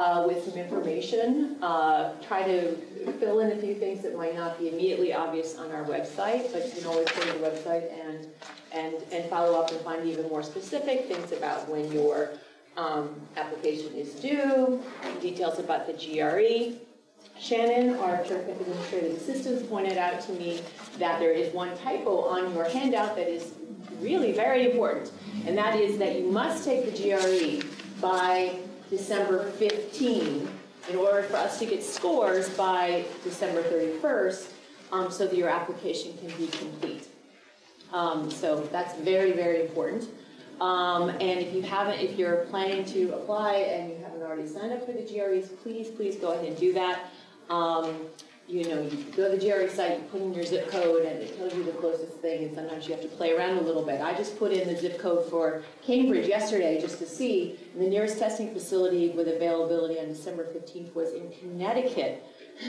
uh, with some information. Uh, try to fill in a few things that might not be immediately obvious on our website, but you can always go to the website and, and, and follow up and find even more specific things about when your um, application is due, details about the GRE. Shannon, our terrific administrative assistant, pointed out to me that there is one typo on your handout that is really very important, and that is that you must take the GRE by December 15 in order for us to get scores by December 31st um, so that your application can be complete. Um, so that's very, very important. Um, and if you haven't, if you're planning to apply and you haven't already signed up for the GREs, please, please go ahead and do that. You know, you go to the GRE site, you put in your zip code, and it tells you the closest thing, and sometimes you have to play around a little bit. I just put in the zip code for Cambridge yesterday just to see, and the nearest testing facility with availability on December 15th was in Connecticut.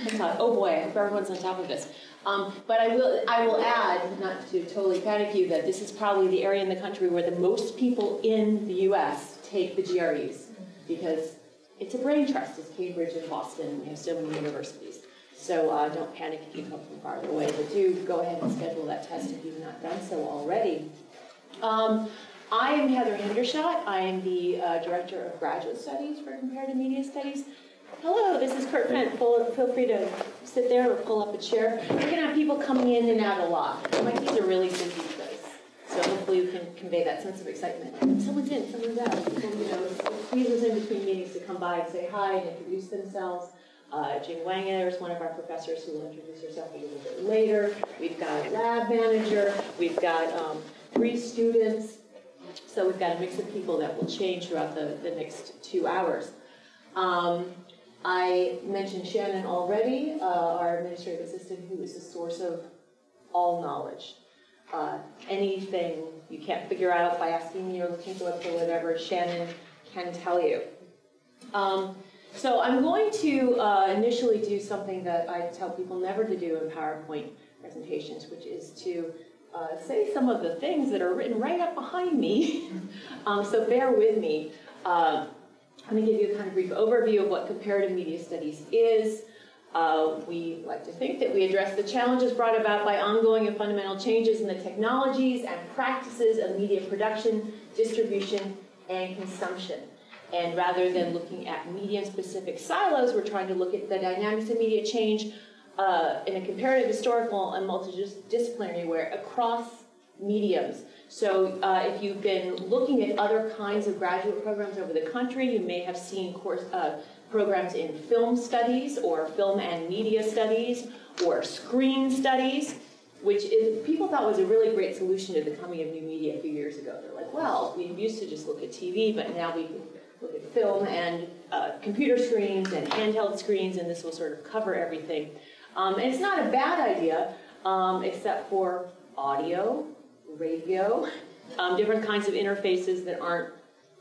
I thought, oh boy, I hope everyone's on top of this. Um, but I will, I will add, not to totally panic you, that this is probably the area in the country where the most people in the U.S. take the GREs, because it's a brain trust. It's Cambridge and Boston, you have so many universities. So uh, don't panic if you come from farther away, but do go ahead and schedule that test if you've not done so already. Um, I am Heather Hendershot. I am the uh, Director of Graduate Studies for Comparative Media Studies. Hello, this is Kurt Fendt. Feel, free to sit there or pull up a chair. We're going to have people coming in and out a lot. MIT's a really busy place, so hopefully you can convey that sense of excitement. Someone's in, someone's out. People, you know, squeezes in between meetings to come by and say hi and introduce themselves. Uh, Jing Wanger is one of our professors who will introduce herself a little bit later. We've got a lab manager. We've got um, three students. So we've got a mix of people that will change throughout the, the next two hours. Um, I mentioned Shannon already, uh, our administrative assistant, who is the source of all knowledge. Uh, anything you can't figure out by asking me or looking for website or whatever, Shannon can tell you. Um, so I'm going to uh, initially do something that I tell people never to do in PowerPoint presentations, which is to uh, say some of the things that are written right up behind me. um, so bear with me. Uh, I'm going to give you a kind of brief overview of what comparative media studies is. Uh, we like to think that we address the challenges brought about by ongoing and fundamental changes in the technologies and practices of media production, distribution, and consumption. And rather than looking at medium-specific silos, we're trying to look at the dynamics of media change uh, in a comparative, historical, and multidisciplinary way across mediums. So uh, if you've been looking at other kinds of graduate programs over the country, you may have seen course, uh, programs in film studies or film and media studies or screen studies, which is, people thought was a really great solution to the coming of new media a few years ago. They're like, well, we used to just look at TV, but now we film and uh, computer screens and handheld screens, and this will sort of cover everything. Um, and it's not a bad idea, um, except for audio, radio, um, different kinds of interfaces that aren't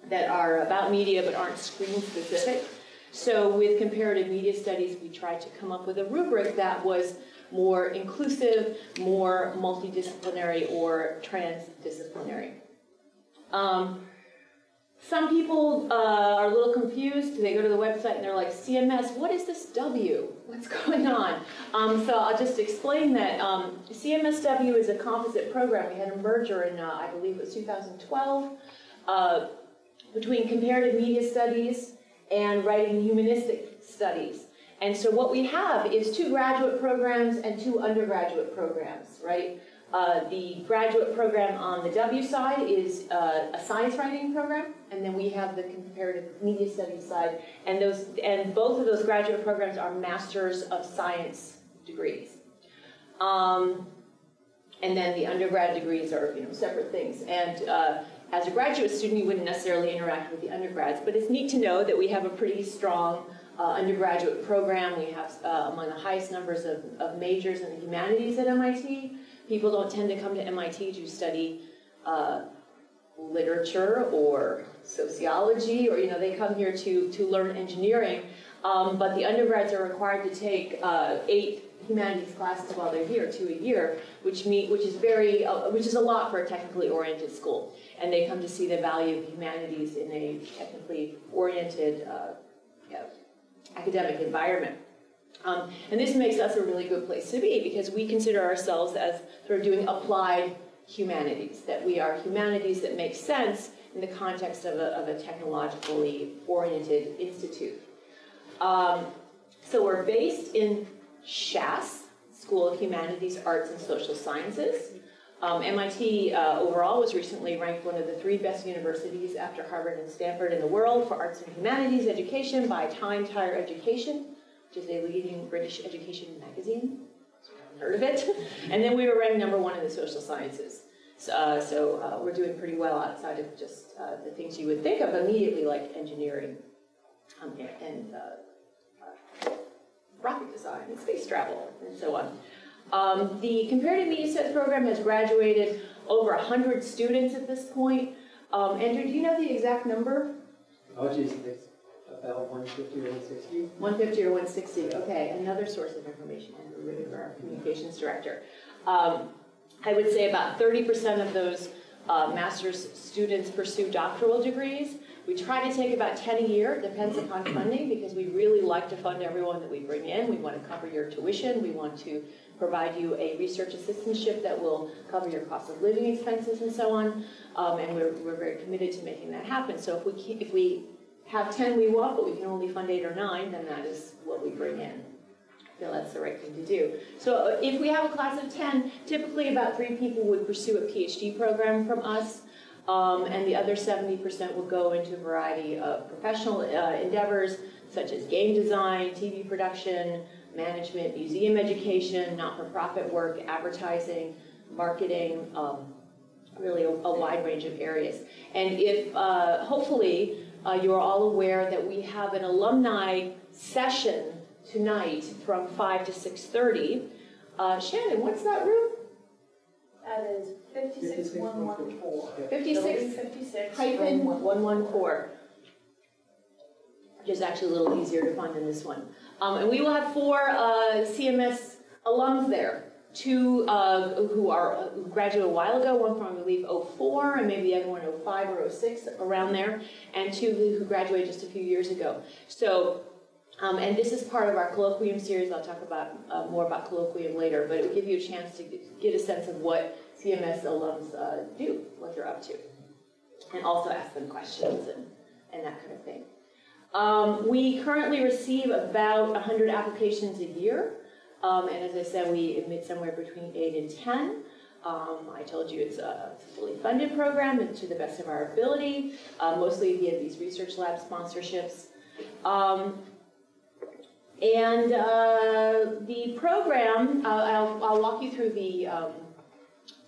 that are about media but aren't screen specific. So with comparative media studies, we tried to come up with a rubric that was more inclusive, more multidisciplinary, or transdisciplinary. Um, some people uh, are a little confused. They go to the website and they're like, CMS, what is this W? What's going on? Um, so I'll just explain that um, CMSW is a composite program. We had a merger in, uh, I believe it was 2012, uh, between comparative media studies and writing humanistic studies. And so what we have is two graduate programs and two undergraduate programs, right? Uh, the graduate program on the W side is uh, a science writing program, and then we have the comparative media studies side, and those and both of those graduate programs are masters of science degrees. Um, and then the undergrad degrees are you know separate things. And uh, as a graduate student, you wouldn't necessarily interact with the undergrads, but it's neat to know that we have a pretty strong uh, undergraduate program. We have uh, among the highest numbers of, of majors in the humanities at MIT people don't tend to come to MIT to study uh, literature or sociology, or you know, they come here to to learn engineering. Um, but the undergrads are required to take uh, eight humanities classes while they're here, two a year, which meet, which is very, uh, which is a lot for a technically oriented school. And they come to see the value of humanities in a technically oriented uh, academic environment. Um, and this makes us a really good place to be because we consider ourselves as sort of doing applied humanities, that we are humanities that make sense in the context of a, of a technologically oriented institute. Um, so we're based in SHASS, School of Humanities, Arts, and Social Sciences. Um, MIT uh, overall was recently ranked one of the three best universities after Harvard and Stanford in the world for arts and humanities education by Times Higher Education, which is a leading British education magazine. Heard of it? And then we were ranked number one in the social sciences. So, uh, so uh, we're doing pretty well outside of just uh, the things you would think of immediately, like engineering um, and, uh, uh, rocket design and space travel and so on. Um, the Comparative Media Studies program has graduated over 100 students at this point. Um, Andrew, do you know the exact number? Oh, geez, about 150 or 160. 150 or 160, okay, another source of information, Andrew Riddick, our communications director. Um, I would say about 30% of those uh, master's students pursue doctoral degrees. We try to take about 10 a year, it depends upon funding, because we really like to fund everyone that we bring in. We want to cover your tuition, we want to provide you a research assistantship that will cover your cost of living expenses and so on. Um, and we're, we're very committed to making that happen. So if we, keep, if we have 10 we want, but we can only fund eight or nine, then that is what we bring in. I feel that's the right thing to do. So uh, if we have a class of 10, typically about three people would pursue a PhD program from us. Um, and the other 70% would go into a variety of professional uh, endeavors, such as game design, TV production, management, museum education, not-for-profit work, advertising, marketing, um, really a, a, wide range of areas. And if, uh, hopefully, uh, you're all aware that we have an alumni session tonight from 5 to 6.30. Uh, Shannon, what's that room? That is fifty-six one one four. 56 Fifty-six. hyphen 114, which is actually a little easier to find than this one. Um, and we will have four uh, CMS alums there. Two uh, who are graduated a while ago, one from I believe 04 and maybe the other one 05 or 06 around there, and two who graduated just a few years ago. So, um, and this is part of our colloquium series. I'll talk about uh, more about colloquium later, but it will give you a chance to get a sense of what CMS alums uh, do, what they're up to, and also ask them questions and, and that kind of thing. Um, we currently receive about 100 applications a year. Um, and as I said, we admit somewhere between 8 and 10. Um, I told you it's a fully funded program and to the best of our ability, uh, mostly via these research lab sponsorships. Um, and uh, the program, uh, I'll, I'll, walk you through the um,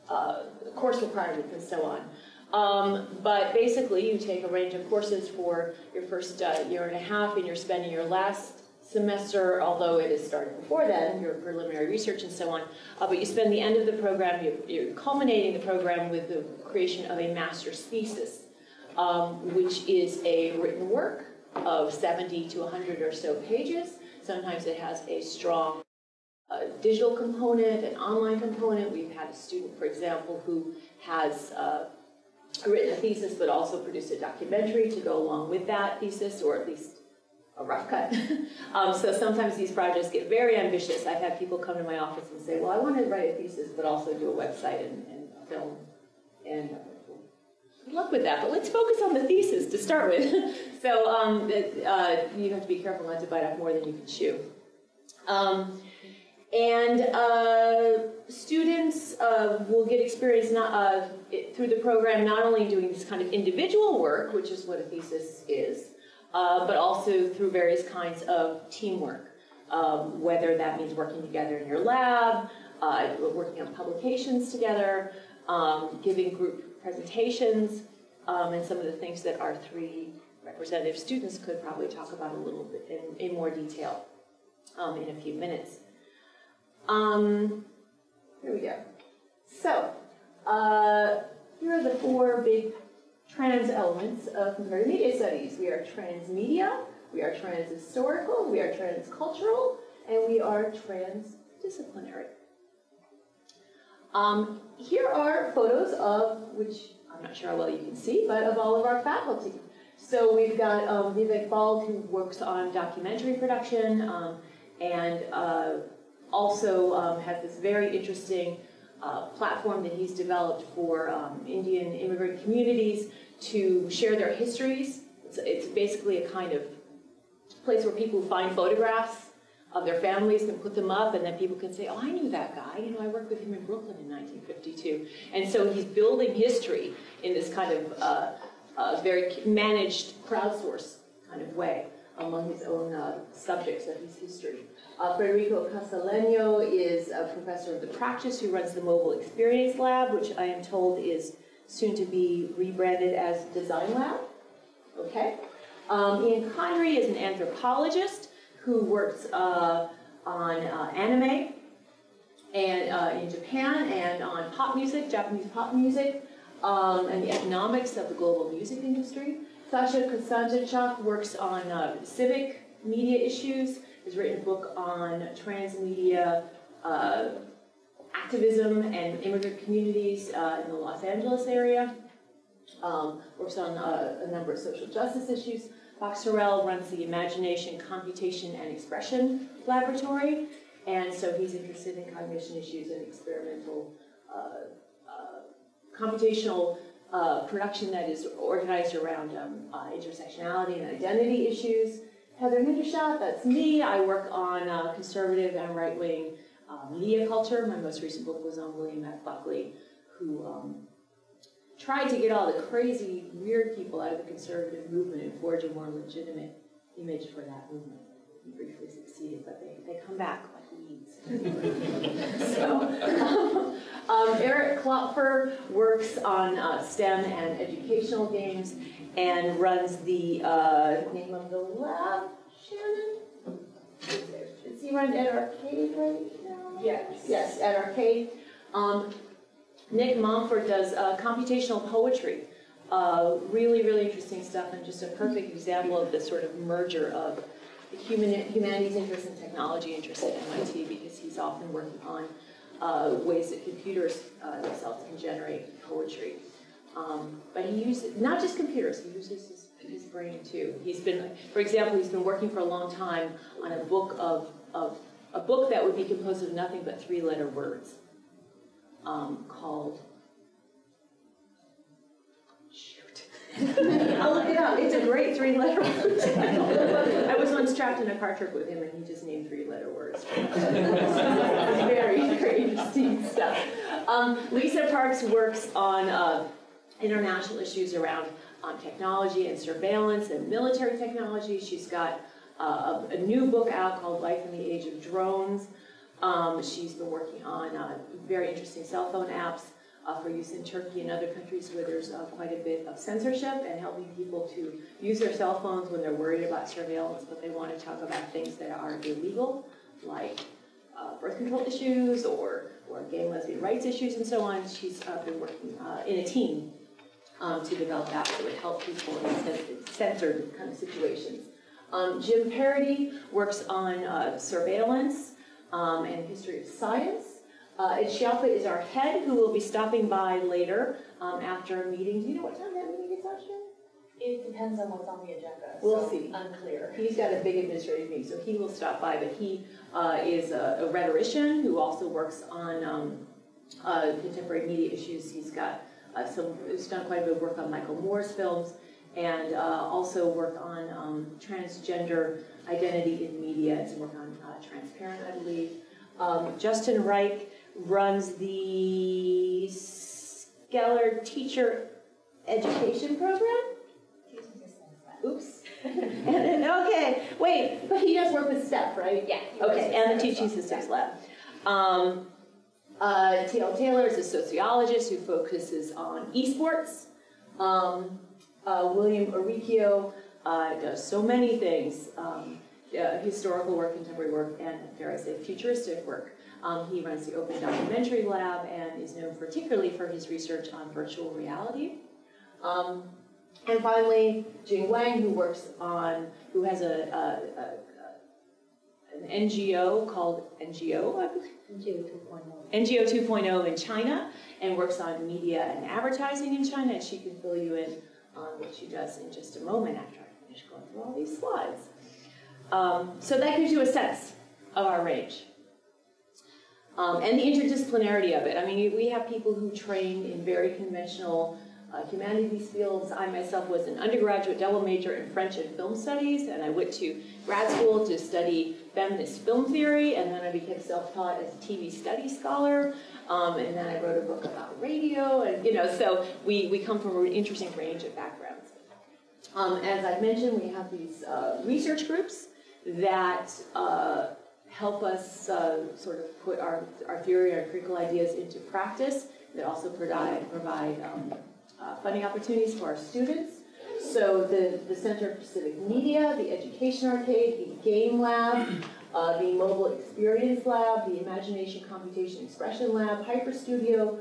uh, course requirements and so on. Um, but basically, you take a range of courses for your first uh, year and a half, and you're spending your last semester, although it is started before then, your preliminary research and so on. Uh, but you spend the end of the program, you're, you're, culminating the program with the creation of a master's thesis, um, which is a written work of 70 to 100 or so pages. Sometimes it has a strong uh, digital component, an online component. We've had a student, for example, who has uh, written a thesis, but also produced a documentary to go along with that thesis, or at least a rough cut. um, so sometimes these projects get very ambitious. I've had people come to my office and say, well, I want to write a thesis, but also do a website and, and film. And good luck with that, but let's focus on the thesis to start with. so um, it, uh, you have to be careful not to bite off more than you can chew. Um, and uh, students uh, will get experience not, uh, it, through the program not only doing this kind of individual work, which is what a thesis is, uh, but also through various kinds of teamwork. Um, whether that means working together in your lab, uh, working on publications together, um, giving group presentations, um, and some of the things that our three representative students could probably talk about a little bit in, in more detail um, in a few minutes. Um, here we go. So, uh, here are the four big trans elements of comparative media studies. We are transmedia, we are transhistorical, we are transcultural, and we are transdisciplinary. Um, here are photos of, which I'm not sure how well you can see, but of all of our faculty. So we've got um, Vivek Bald, who works on documentary production, um, and uh, also um, has this very interesting uh, platform that he's developed for um, Indian immigrant communities to share their histories. It's, it's basically a kind of place where people find photographs of their families and put them up, and then people can say, "Oh, I knew that guy. You know, I worked with him in Brooklyn in 1952." And so he's building history in this kind of uh, uh, very managed, crowdsourced kind of way among his own uh, subjects of his history. Uh, Federico Casalegno is a professor of the practice who runs the Mobile Experience Lab, which I am told is soon to be rebranded as Design Lab. Okay. Um, Ian Condry is an anthropologist who works uh, on uh, anime and uh, in Japan and on pop music, Japanese pop music, um, and the economics of the global music industry. Sasha Costanza-Chock works on uh, civic media issues, has written a book on transmedia uh, activism and immigrant communities uh, in the Los Angeles area. Um, works on uh, a number of social justice issues. Fox runs the Imagination, Computation, and Expression Laboratory, and so he's interested in cognition issues and experimental uh, uh, computational uh, production that is organized around um, uh, intersectionality and identity issues. Heather Hendershot, that's me. I work on uh, conservative and right-wing uh, media culture. My most recent book was on William F. Buckley, who um, tried to get all the crazy, weird people out of the conservative movement and forge a more legitimate image for that movement. He briefly succeeded, but they, they come back like weeds. so, um, Eric Klopfer works on uh, STEM and educational games and runs the uh, name of the lab, Shannon? Does he run Ed Arcade right now? Yes. Yes, Ed Arcade. Um, Nick Montfort does uh, computational poetry. Uh, really, really interesting stuff, and just a perfect example of the sort of merger of human, humanities interest and technology interest at MIT, because he's often working on uh, ways that computers uh, themselves can generate poetry. Um, but he uses not just computers; he uses his, his brain too. He's been, for example, he's been working for a long time on a book of, of a book that would be composed of nothing but three-letter words um, called. Shoot. I'll look it up. It's a great three-letter word title. I was once trapped in a car trip with him, and he just named three-letter words. it's very, very interesting stuff. Um, Lisa Parks works on uh, international issues around um, technology and surveillance and military technology. She's got a, new book out called Life in the Age of Drones. Um, she's been working on uh, very interesting cell phone apps uh, for use in Turkey and other countries where there's uh, quite a bit of censorship and helping people to use their cell phones when they're worried about surveillance, but they want to talk about things that are illegal, like uh, birth control issues or, or gay and lesbian rights issues and so on. She's uh, been working in a team um, to develop apps that would help people in censored kind of situations. Um, Jim Paradis works on uh, surveillance um, and history of science. Uh, Schiappa is our head, who will be stopping by later um, after a meeting. Do you know what time that meeting out, It depends on what's on the agenda. We'll so see. Unclear. He's got a big administrative meeting, so he will stop by, but he uh, is a, a rhetorician who also works on um, uh, contemporary media issues. He's got uh, some, he's done quite a bit of work on Michael Moore's films, and uh, also work on um, transgender identity in media, and work on uh, Transparent, I believe. Um, Justin Reich runs the Scheller Teacher Education Program. Oops. and then, okay, wait, but he does work with STEP, right? Yeah. Okay, and the Teaching well. Systems Lab. Um, uh, T.L. Taylor is a sociologist who focuses on esports. Um, uh, William Uricchio uh, does so many things, um, uh, historical work, contemporary work, and dare I say, futuristic work. Um, he runs the Open Documentary Lab and is known particularly for his research on virtual reality. Um, and finally, Jing Wang, who works on, who has a, a, a, an NGO called NGO, I believe. NGO 2.0 in China and works on media and advertising in China, and she can fill you in um, which she does in just a moment after I finish going through all these slides. Um, so that gives you a sense of our range. Um, and the interdisciplinarity of it. I mean, we have people who train in very conventional uh, humanities fields. I myself was an undergraduate double major in French and film studies, and I went to grad school to study feminist film theory, and then I became self-taught as a TV study scholar, um, and then I wrote a book about radio, and you know, so we, we come from an interesting range of backgrounds. Um, as I mentioned, we have these uh, research groups that uh, help us uh, sort of put our, our theory, our critical ideas into practice, that also provide, provide um, uh, funding opportunities for our students. So the, the Center for Civic Media, the Education Arcade, the Game Lab, uh, the Mobile Experience Lab, the Imagination Computation Expression Lab, Hyper Studio,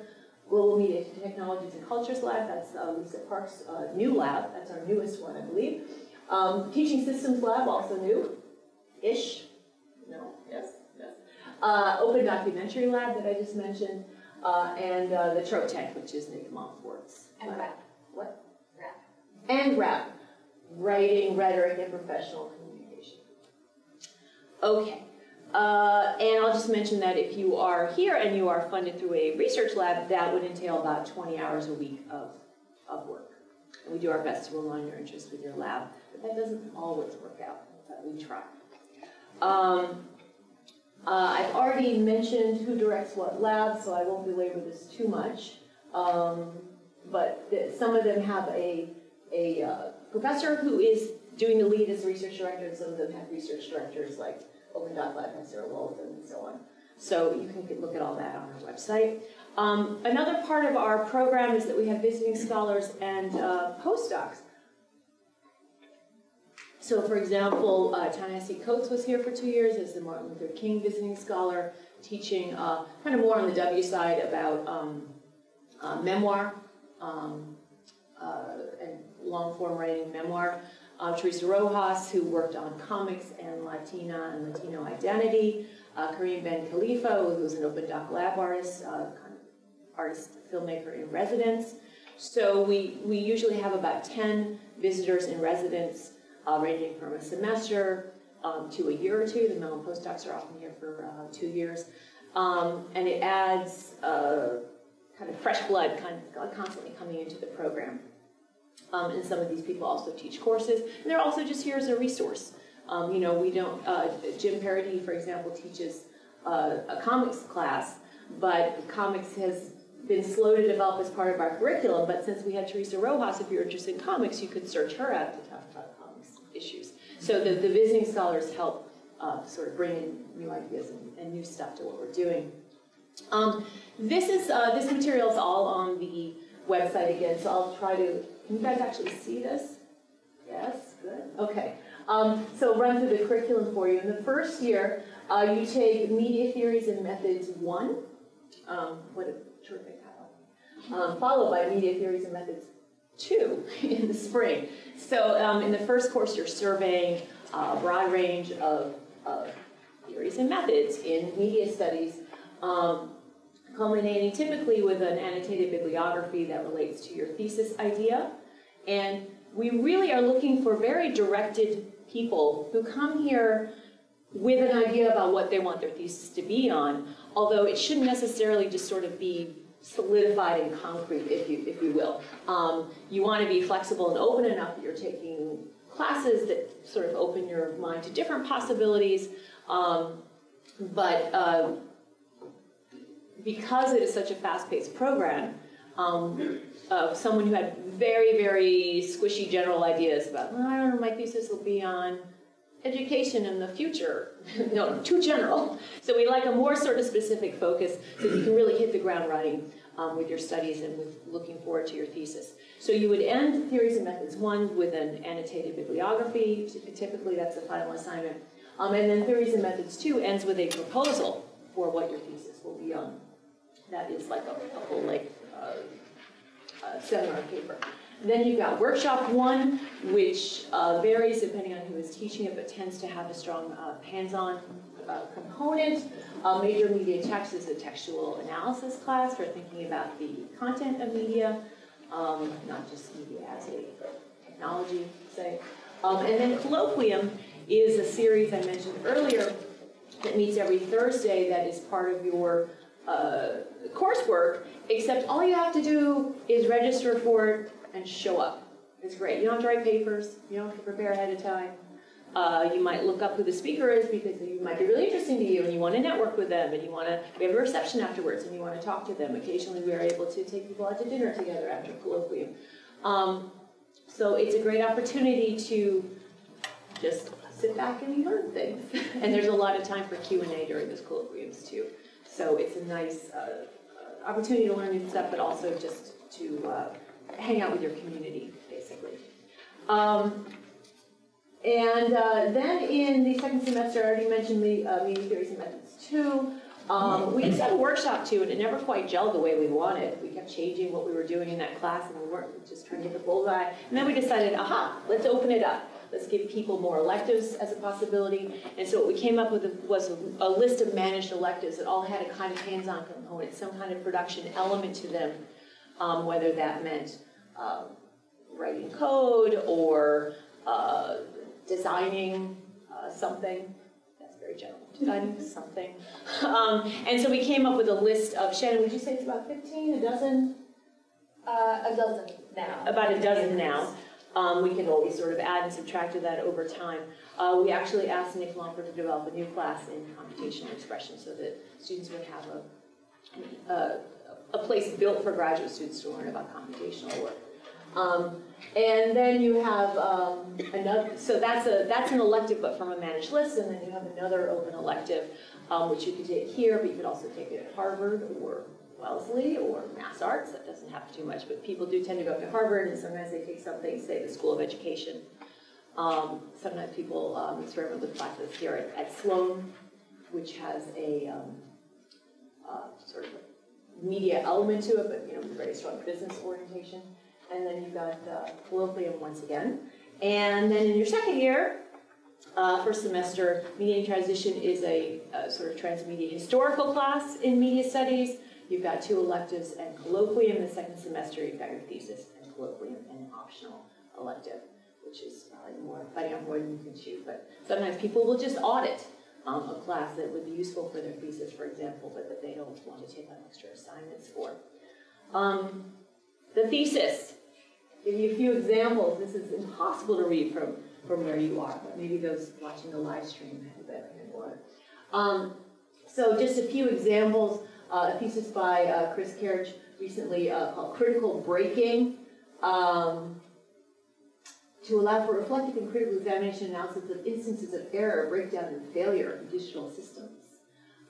Global Media Technologies and Cultures Lab, that's uh, Lisa Park's uh, new lab, that's our newest one, I believe. Um, Teaching Systems Lab, also new-ish, no, yes, yes. Uh, Open Documentary Lab that I just mentioned, uh, and uh, the Tank, which is Nick Montfort's. And rap. What? Rap. And rap, writing, rhetoric, and professional communication. Okay, uh, and I'll just mention that if you are here and you are funded through a research lab, that would entail about 20 hours a week of, of work. And we do our best to align your interests with your lab, but that doesn't always work out, but we try. Um, uh, I've already mentioned who directs what lab, so I won't belabor this too much. Um, but the, some of them have a, a uh, professor who is doing the lead as research director, and some of them have research directors like Open Doc Lab has Sarah Wolozin and so on. So you can look at all that on our website. Um, another part of our program is that we have visiting scholars and uh, postdocs. So for example, uh, Ta-Nehisi Coates was here for two years as the Martin Luther King visiting scholar, teaching uh, kind of more on the W side about um, uh, memoir um, uh, and long-form writing memoir. Uh, Teresa Rojas, who worked on comics and Latina and Latino identity. Uh, Karim Ben Khelifa, who's an open doc lab artist, uh, kind of artist, filmmaker in residence. So we, we usually have about 10 visitors in residence, uh, ranging from a semester um, to a year or two. The Mellon postdocs are often here for uh, two years. Um, and it adds uh, kind of fresh blood kind of constantly coming into the program. Um, and some of these people also teach courses, and they're also just here as a resource. Um, you know, we don't, uh, Jim Paradis, for example, teaches uh, a comics class, but comics has been slow to develop as part of our curriculum, but since we had Teresa Rojas, if you're interested in comics, you could search her out to talk about comics issues. So the, the visiting scholars help uh, sort of bring in new ideas and, and, new stuff to what we're doing. Um, this is uh, this material is all on the website again, so I'll try to can you guys actually see this? Yes, good. Okay. Um, so run through the curriculum for you. In the first year, uh, you take Media Theories and Methods 1. Um, what a terrific title. Um, followed by Media Theories and Methods 2 in the spring. So um, in the first course, you're surveying a broad range of, of theories and methods in media studies um, culminating typically with an annotated bibliography that relates to your thesis idea. And we really are looking for very directed people who come here with an idea about what they want their thesis to be on, although it shouldn't necessarily just sort of be solidified and concrete, if you, if you will. Um, you want to be flexible and open enough that you're taking classes that sort of open your mind to different possibilities, um, but uh, because it is such a fast-paced program, um, uh, someone who had very, very squishy general ideas about, well, I don't know, my thesis will be on education in the future. no, too general. So we like a more sort of specific focus so you can really hit the ground running um, with your studies and with looking forward to your thesis. So you would end Theories and Methods 1 with an annotated bibliography. Typically that's the final assignment. Um, and then Theories and Methods 2 ends with a proposal for what your thesis will be on. That is like a, a whole like uh, uh, seminar paper. Then you've got workshop one, which uh, varies depending on who is teaching it, but tends to have a strong uh, hands-on uh, component. Uh, major media text is a textual analysis class for thinking about the content of media. um, not just media as a technology, say. Um, and then colloquium is a series I mentioned earlier that meets every Thursday that is part of your uh, coursework, except all you have to do is register for it and show up. It's great. You don't have to write papers, you don't have to prepare ahead of time. Uh, you might look up who the speaker is because they might be really interesting to you and you want to network with them and you want to, we have a reception afterwards and you want to talk to them. Occasionally we are able to take people out to dinner together after colloquium. Um, so it's a great opportunity to just sit back and learn things. and there's a lot of time for Q&A during those colloquiums too. So it's a nice uh, uh, opportunity to learn new stuff, but also just to uh, hang out with your community, basically. Um, and uh, then in the second semester, I already mentioned the uh, media theories and methods two. Um, we had a workshop too, and it never quite gelled the way we wanted. We kept changing what we were doing in that class, and we weren't just trying to hit the bullseye. And then we decided, aha, let's open it up. Let's give people more electives as a possibility. And so what we came up with was a, a list of managed electives that all had a kind of hands-on component, some kind of production element to them, um, whether that meant um, writing code or uh, designing uh, something. That's very general. Designing something. Um, and so we came up with a list of, Shannon, would you say it's about 15, a dozen? Uh, a dozen now. About a dozen now. Um, we can always sort of add and subtract to that over time. Uh, we actually asked Nick Montfort to develop a new class in computational expression so that students would have a, a, a place built for graduate students to learn about computational work. Um, and then you have um, another, so that's a that's an elective, but from a managed list, and then you have another open elective, um, which you could take here, but you could also take it at Harvard or Wellesley or Mass Arts. That doesn't happen too much, but people do tend to go to Harvard, and sometimes they take something, say the School of Education. Um, sometimes people um, experiment with classes here at, at Sloan, which has a um, uh, sort of media element to it, but you know, very strong business orientation and then you've got uh, colloquium once again. And then in your second year, uh, first semester, Media in Transition is a, a, sort of transmedia historical class in media studies. You've got two electives and colloquium. The second semester, you've got your thesis and colloquium and an optional elective, which is probably more, out more than you can choose. But sometimes people will just audit um, a class that would be useful for their thesis, for example, but that they don't want to take on extra assignments for. Um, the thesis, give you a few examples. This is impossible to read from, from where you are, but maybe those watching the live stream have a better handle on it. Um, so just a few examples. Uh, a thesis by uh, Chris Kerridge recently uh, called Critical Breaking. Um, to allow for reflective and critical examination analysis of instances of error, breakdown, and failure of digital systems.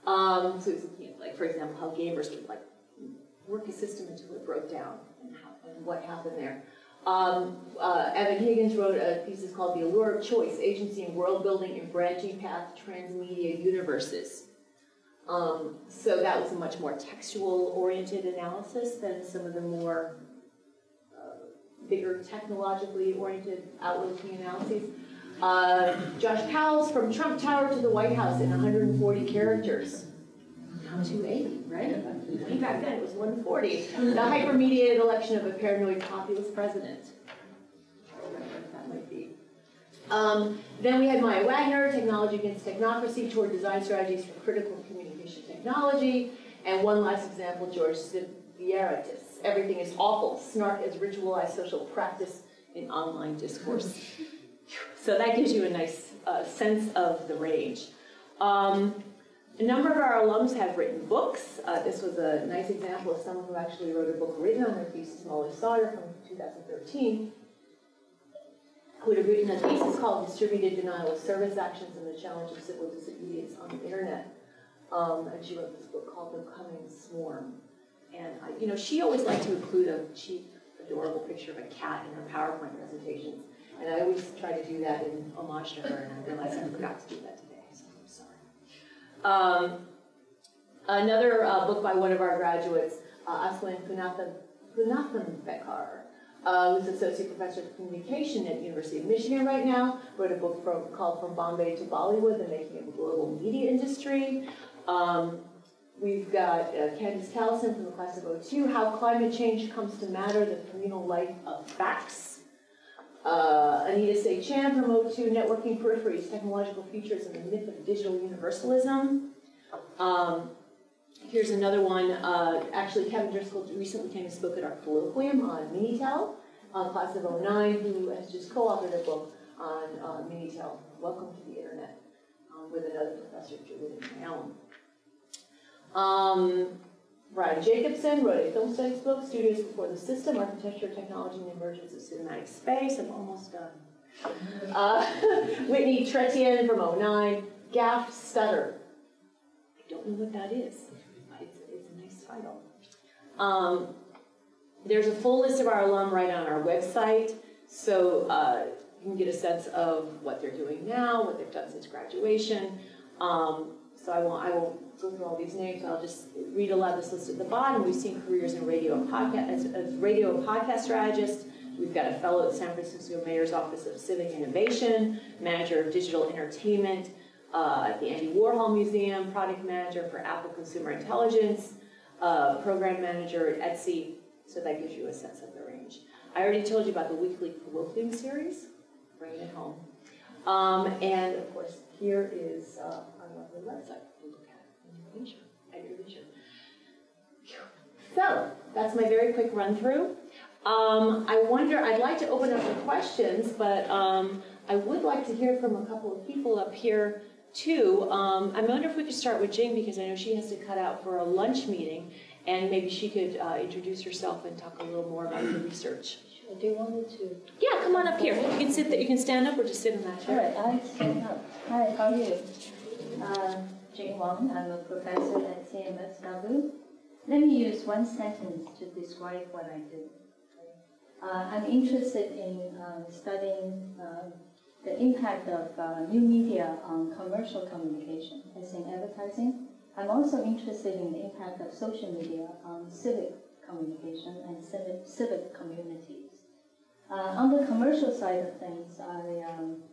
Um, so looking at, like, for example, how gamers would like work a system until it broke down and, how, and what happened there. Um, uh, Evan Higgins wrote a thesis called The Allure of Choice, Agency and World Building in Branching Path Transmedia Universes. Um, so that was a much more textual-oriented analysis than some of the more uh, bigger technologically oriented outlooking analyses. Uh, Josh Powell's From Trump Tower to the White House in 140 characters. Now 280, right? Way back then it was 140. The hypermediated election of a paranoid populist president. That might be. Um, then we had Maya Wagner, Technology Against Technocracy, toward design strategies for critical technology. And one last example, George Sivieraitis. Everything is awful. Snark as ritualized social practice in online discourse. So that gives you a nice uh, sense of the range. Um, a number of our alums have written books. Uh, this was a nice example of someone who actually wrote a book written on their thesis, Molly Sauter, from 2013, who had written a thesis called Distributed Denial of Service Actions and the Challenge of Civil Disobedience on the Internet. Um, and she wrote this book called The Coming Swarm. And, I, you know, she always liked to include a cheap, adorable picture of a cat in her PowerPoint presentations. And I always try to do that in homage to her, and I realized I forgot to do that today, so I'm sorry. Um, another uh, book by one of our graduates, uh, Aswin Kunathan uh, who's associate professor of communication at University of Michigan right now, wrote a book from, called From Bombay to Bollywood, The Making of a Global Media Industry. Um, We've got uh, Candis Callison from the class of 02, How Climate Change Comes to Matter, the Communal Life of Facts. Uh, Anita Chan from 02, Networking Peripheries, Technological Futures and the Myth of Digital Universalism. Um, here's another one, uh, actually Kevin Driscoll recently came and spoke at our colloquium on Minitel, uh, class of 09, who has just co-authored a book on uh, Minitel, Welcome to the Internet, um, with another professor, Julien Mailland. Um, Brian Jacobson wrote a film studies book, Studios Before the System, Architecture, Technology, and the Emergence of Cinematic Space. I'm almost done. Uh, Whitney Trettien from 09, Gaff Stutter. I don't know what that is, it's, it's a nice title. Um, there's a full list of our alum right on our website, so uh, you can get a sense of what they're doing now, what they've done since graduation. Um, so I won't, I won't go through all these names, I'll just read aloud this list at the bottom. We've seen careers in radio and podcast, as, as radio and podcast strategist. We've got a fellow at San Francisco Mayor's Office of Civic Innovation, manager of digital entertainment uh, at the Andy Warhol Museum, product manager for Apple Consumer Intelligence, uh, program manager at Etsy, so that gives you a sense of the range. I already told you about the weekly colloquium series, bringing it home. Um, and of course, here is uh, our lovely website to look at in leisure, at your leisure. So, that's my very quick run through. Um, I wonder, I'd like to open up for questions, but um, I would like to hear from a couple of people up here too. Um, I wonder if we could start with Jing because I know she has to cut out for a lunch meeting, and maybe she could uh, introduce herself and talk a little more about the research. Sure. Do you want me to? Yeah, come on up here. You can sit. There. You can stand up or just sit in that chair. All right, I stand up. Hi, how are you? Uh, Jing Wang, I'm a professor at CMS CMSW. Let me use one sentence to describe what I do. Uh, I'm interested in uh, studying uh, the impact of uh, new media on commercial communication, as in advertising. I'm also interested in the impact of social media on civic communication and civic, civic communities. Uh, on the commercial side of things, I, um,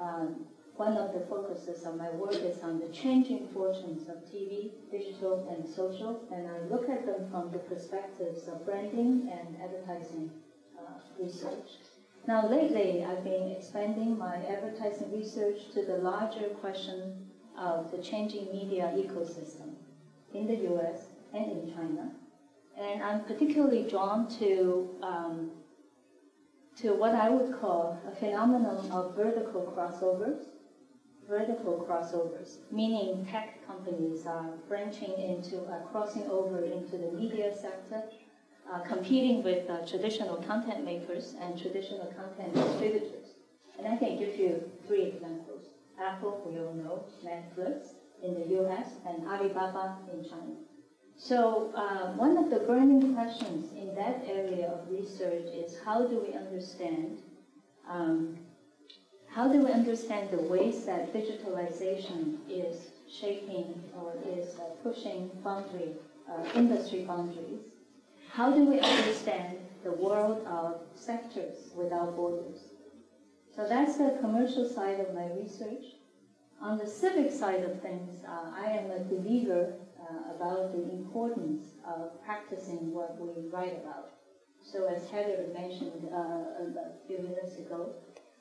um, one of the focuses of my work is on the changing fortunes of TV, digital, and social, and I look at them from the perspectives of branding and advertising uh, research. Now, lately, I've been expanding my advertising research to the larger question of the changing media ecosystem in the US and in China. And I'm particularly drawn to, um, to what I would call a phenomenon of vertical crossovers. Vertical crossovers, meaning tech companies are branching into, uh, crossing over into the media sector uh, competing with uh, traditional content makers and traditional content distributors. And I can give you three examples. Apple, we all know, Netflix in the US, and Alibaba in China. So uh, one of the burning questions in that area of research is how do we understand um, how do we understand the ways that digitalization is shaping or is uh, pushing boundary, uh, industry boundaries how do we understand the world of sectors without borders? So that's the commercial side of my research. On the civic side of things, uh, I am a believer uh, about the importance of practicing what we write about. So as Heather mentioned uh, a few minutes ago,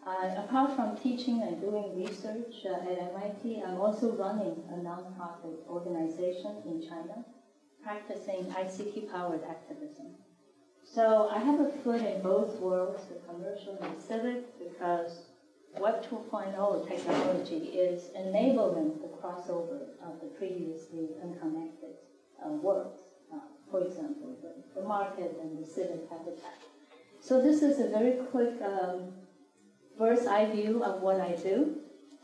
uh, apart from teaching and doing research uh, at MIT, I'm also running a nonprofit organization in China practicing ICT-powered activism. So I have a foot in both worlds, the commercial and the civic, because Web 2.0 technology is enabling the crossover of the previously unconnected uh, worlds. Uh, for example, the, the, market and the civic habitat. So this is a very quick um, bird's eye view of what I do.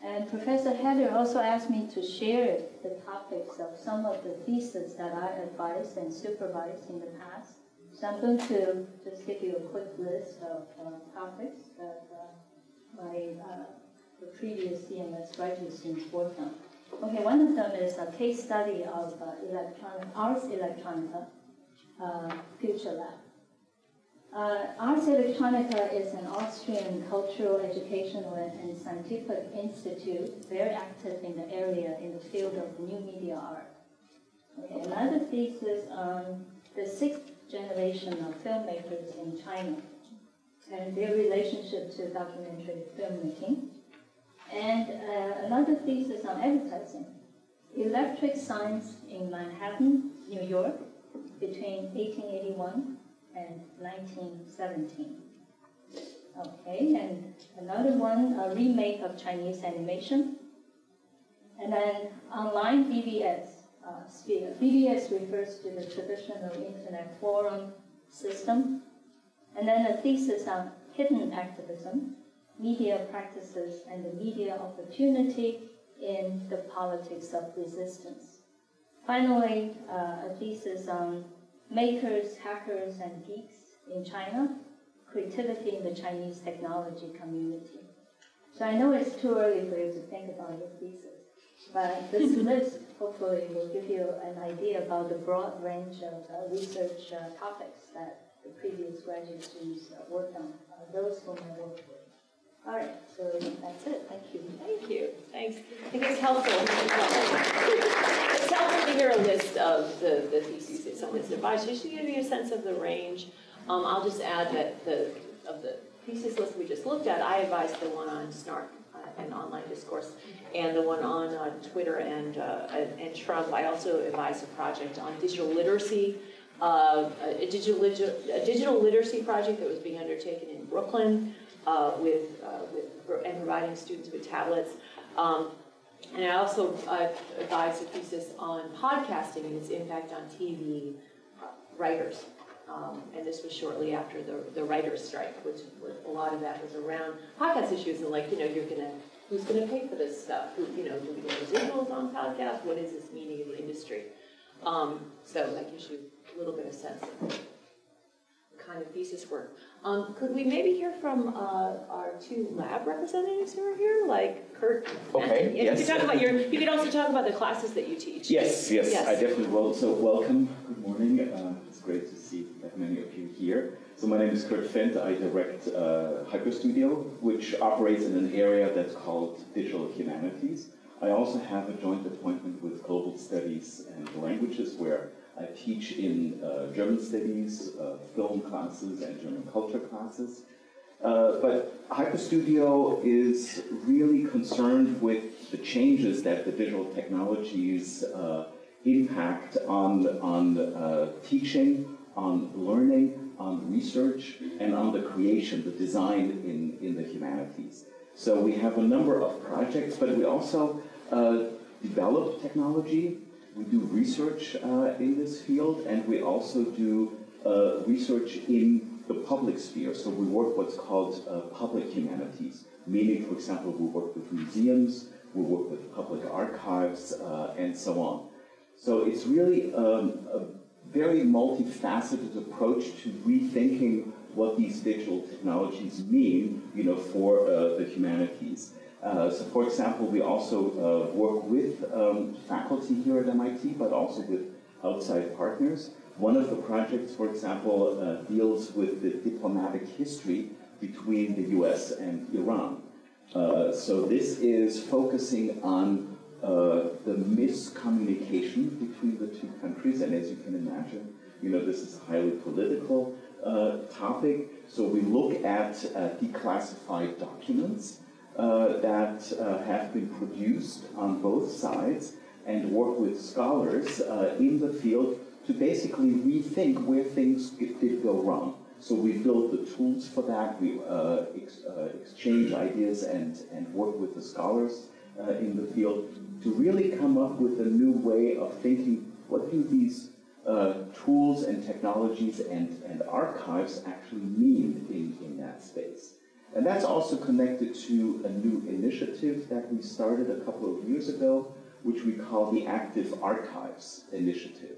And Professor Heather also asked me to share the topics of some of the theses that I advised and supervised in the past. So I'm going to just give you a quick list of uh, topics that uh, my uh, the previous CMS graduate students worked on. Okay, one of them is a case study of uh, electronic Ars Electronica uh, Future Lab. Uh, Ars Electronica is an Austrian cultural, educational, and scientific institute very active in the area in the field of new media art. Okay, Another thesis on the sixth generation of filmmakers in China and their relationship to documentary filmmaking. And uh, another thesis on advertising, electric signs in Manhattan, New York, between 1881 and 1917. Okay, and another one, a remake of Chinese animation. And then online BBS uh, sphere. BBS refers to the traditional internet forum system. And then a thesis on hidden activism, media practices, and the media opportunity in the politics of resistance. Finally, uh, a thesis on makers, hackers, and geeks in China, creativity in the Chinese technology community. So I know it's too early for you to think about your thesis, but this list hopefully will give you an idea about the broad range of uh, research uh, topics that the previous graduate students uh, worked on, uh, those whom I worked with. All right, so that's it. Thank you. Thank you, thanks. I think it's helpful. It's helpful to hear a list of the, the theses that someone's advised, just to give you a sense of the range. Um, I'll just add that the, of the thesis list we just looked at, I advised the one on SNARK uh, and online discourse, and the one on uh, Twitter and, uh, and Trump. I also advised a project on digital literacy, uh, a digital, a digital literacy project that was being undertaken in Brooklyn uh, with, uh, with, and providing students with tablets. Um, and I also uh, advised a thesis on podcasting and its impact on TV writers. Um, and this was shortly after the, the writer's strike, which a lot of that was around podcast issues and like, you know, you're gonna, who's gonna pay for this stuff? Who, you know, do we get residuals on podcasts? What is this meaning in the industry? Um, so that gives you a little bit of sense kind of thesis work. Um, could we maybe hear from uh, our two lab representatives who are here, like Kurt? Okay, and- You yes. could talk about your, you could also talk about the classes that you teach. Yes, yes, Yes. I definitely will. So welcome, good morning. Uh, it's great to see that many of you here. So my name is Kurt Fendt. I direct uh, Hyperstudio, which operates in an area that's called Digital Humanities. I also have a joint appointment with Global Studies and Languages, where I teach in uh, German studies, uh, film classes, and German culture classes. Uh, but Hyperstudio is really concerned with the changes that the digital technologies impact on, on teaching, on learning, on research, and on the creation, the design in, in the humanities. So we have a number of projects, but we also uh, develop technology. We do research uh, in this field, and we also do uh, research in the public sphere. So we work what's called uh, public humanities, meaning, for example, we work with museums, we work with public archives, uh, and so on. So it's really um, a very multifaceted approach to rethinking what these digital technologies mean, you know, for uh, the humanities. Uh, so, for example, we also uh, work with um, faculty here at MIT, but also with outside partners. One of the projects, for example, uh, deals with the diplomatic history between the US and Iran. Uh, so this is focusing on uh, the miscommunication between the two countries, and as you can imagine, you know, this is a highly political uh, topic. So we look at declassified documents uh, that uh, have been produced on both sides and work with scholars uh, in the field to basically rethink where things did go wrong. So we build the tools for that, we uh, ex exchange ideas and, and work with the scholars in the field to really come up with a new way of thinking, what do these uh, tools and technologies and, and archives actually mean in, in that space? And that's also connected to a new initiative that we started a couple of years ago, which we call the Active Archives Initiative.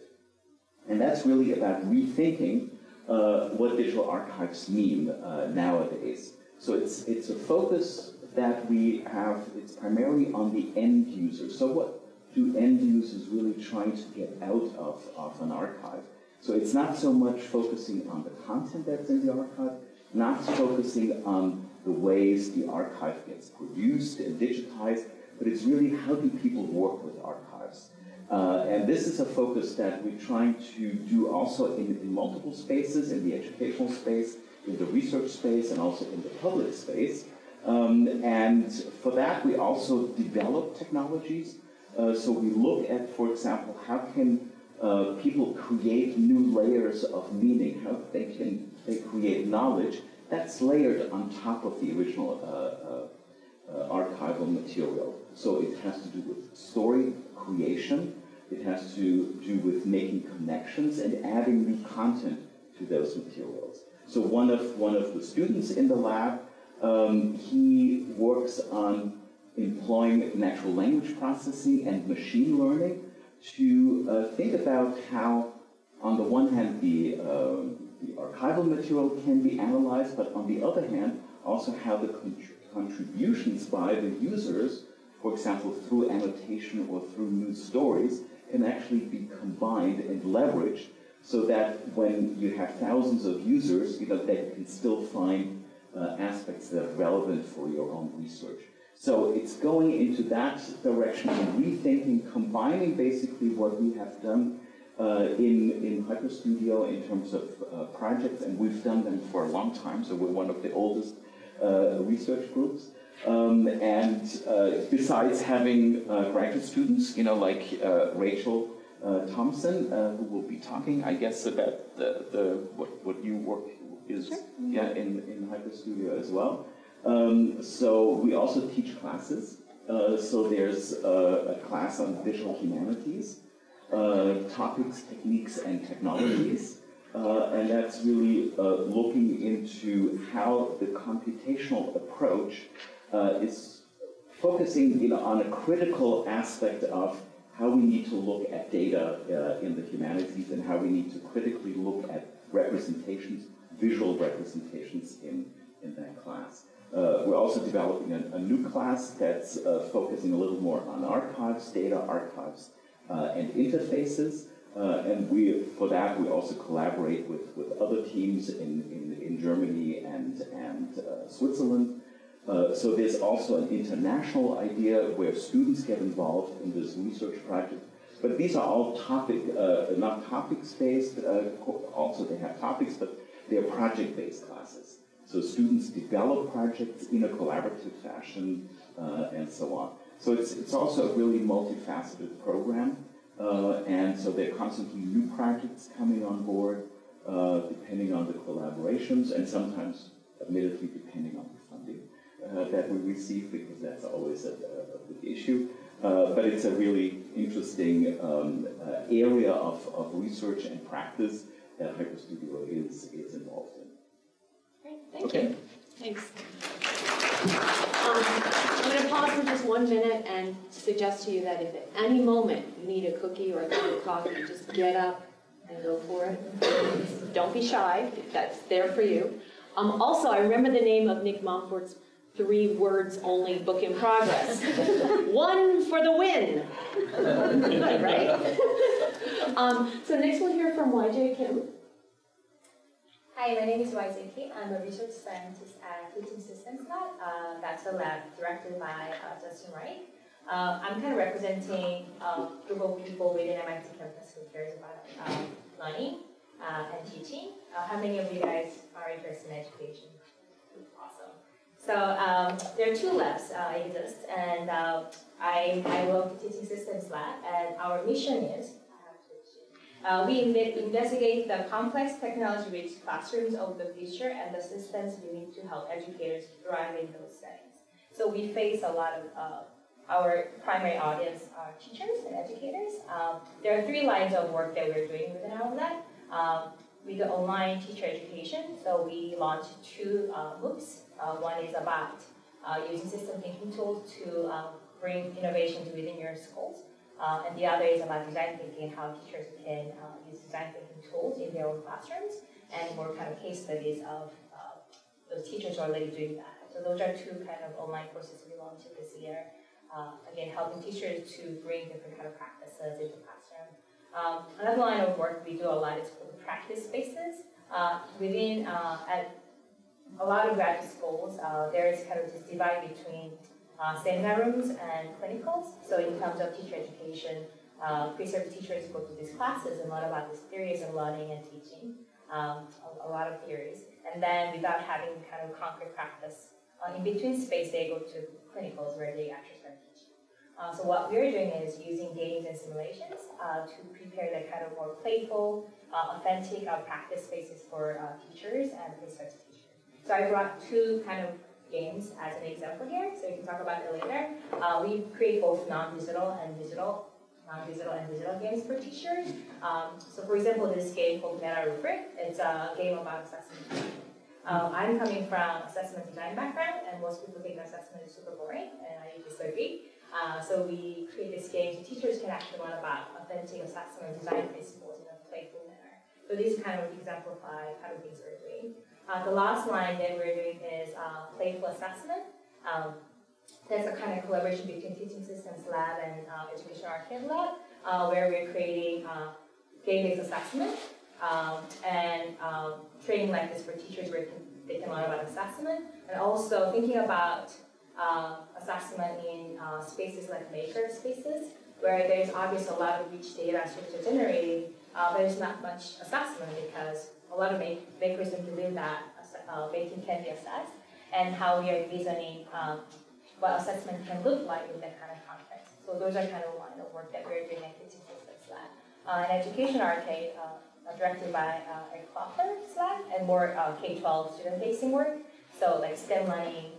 And that's really about rethinking uh, what digital archives mean uh, nowadays. So it's, it's a focus that we have, it's primarily on the end user. So what do end users really trying to get out of, of an archive? So it's not so much focusing on the content that's in the archive, not focusing on the ways the archive gets produced and digitized, but it's really how do people work with archives. Uh, and this is a focus that we're trying to do also in, in multiple spaces, in the educational space, in the research space, and also in the public space. Um, and for that, we also develop technologies. Uh, so we look at, for example, how can uh, people create new layers of meaning, how they can they create knowledge that's layered on top of the original uh, uh, uh, archival material. So it has to do with story creation, it has to do with making connections and adding new content to those materials. So one of, one of the students in the lab, um, he works on employing natural language processing and machine learning to uh, think about how, on the one hand, the, uh, the archival material can be analyzed, but on the other hand, also how the contributions by the users, for example, through annotation or through new stories, can actually be combined and leveraged so that when you have thousands of users, you know, they can still find uh, aspects that are relevant for your own research. So it's going into that direction and rethinking, combining basically what we have done uh, in, in HyperStudio in terms of uh, projects, and we've done them for a long time, so we're one of the oldest uh, research groups. Um, and uh, besides having uh, graduate students, you know, like uh, Rachel Thompson, who will be talking, I guess, about the, the what, what you work is yeah, in, in HyperStudio as well. Um, so we also teach classes. Uh, so there's a, a, class on digital humanities, uh, topics, techniques, and technologies. Uh, and that's really uh, looking into how the computational approach uh, is focusing on a critical aspect of how we need to look at data uh, in the humanities and how we need to critically look at representations, visual representations in, in that class. Uh, we're also developing a, a new class that's uh, focusing a little more on archives, data archives, and interfaces. Uh, and we, for that, we also collaborate with, with other teams in, in, in Germany and, and uh, Switzerland. Uh, so there's also an international idea where students get involved in this research project. But these are all topic, not topics-based, also they have topics, but they're project-based classes. So students develop projects in a collaborative fashion uh, and so on. So it's, it's also a really multifaceted program. Uh, and so there are constantly new projects coming on board, uh, depending on the collaborations, and sometimes, admittedly, depending on the funding uh, that we receive, because that's always a, a big issue. Uh, but it's a really interesting um, uh, area of, of research and practice that HyperStudio is, is involved in. Great, thank Okay. you. Thanks. Um, I'm going to pause for just one minute and suggest to you that if at any moment you need a cookie or a cup of coffee, just get up and go for it. Don't be shy, that's there for you. Um, also, I remember the name of Nick Montfort's three words only book in progress. One for the win. Right? Um, so next we'll hear from YJ Kim. Hi, my name is YJ Kim. I'm a research scientist at Teaching Systems Lab. Uh, that's a lab directed by uh, Justin Reich. Uh, I'm kind of representing a group of people within MIT campus who cares about um, learning uh, and teaching. Uh, how many of you guys are interested in education? Awesome. So um, there are two labs uh, exist, and I, I work at Teaching Systems Lab, and our mission is uh, we investigate the complex technology-rich classrooms of the future and the systems we need to help educators thrive in those settings. So we face a lot of, uh, our primary audience are teachers and educators. Um, there are three lines of work that we're doing within our lab. Um, we do online teacher education, so we launched two uh, MOOCs. Uh, one is about uh, using system thinking tools to um, bring innovations within your schools. Uh, and the other is about design thinking, how teachers can uh, use design thinking tools in their own classrooms, and more kind of case studies of uh, those teachers already doing that. So those are two kind of online courses we launched this year. Uh, again, helping teachers to bring different kind of practices into the classroom. Um, another line of work we do a lot is called practice spaces. Uh, within, uh, at a lot of graduate schools, there is kind of this divide between uh, seminar rooms and clinicals. So in terms of teacher education, uh, pre-service teachers go through these classes and learn about these theories of learning and teaching, um, a, a, lot of theories. And then without having kind of concrete practice, uh, in between space, they go to clinicals where they actually start teaching. Uh, so what we're doing is using games and simulations uh, to prepare the kind of more playful, uh, authentic uh, practice spaces for teachers and pre-service teachers. So I brought two kind of games as an example here, so you can talk about it later. we create both non-digital and digital non-digital and digital games for teachers. Um, so for example, this game called Meta Rubric, it's a game about assessment. Um, I'm coming from assessment design background, and most people think assessment is super boring, and I disagree. Uh, so we create this game so teachers can actually learn about authentic assessment design principles in a playful manner. So these kind of exemplify kind of things we're doing. Uh, the last line that we're doing is uh, playful assessment. Um, that's a kind of collaboration between Teaching Systems Lab and uh, Education Arcade Lab, uh, where we're creating uh, game-based assessment um, and um, training like this for teachers where they can learn about assessment, and also thinking about uh, assessment in uh, spaces like maker spaces, where there's obviously a lot of rich data students are generating, but there's not much assessment because a lot of make makers don't believe that uh, making can be assessed, and how we are envisioning um, what assessment can look like in that kind of context. So those are kind of line of work that we're doing at Teaching Systems. Uh, an education arcade uh, directed by uh, Eric lab and more uh, K-12 student-facing work. So like STEM learning,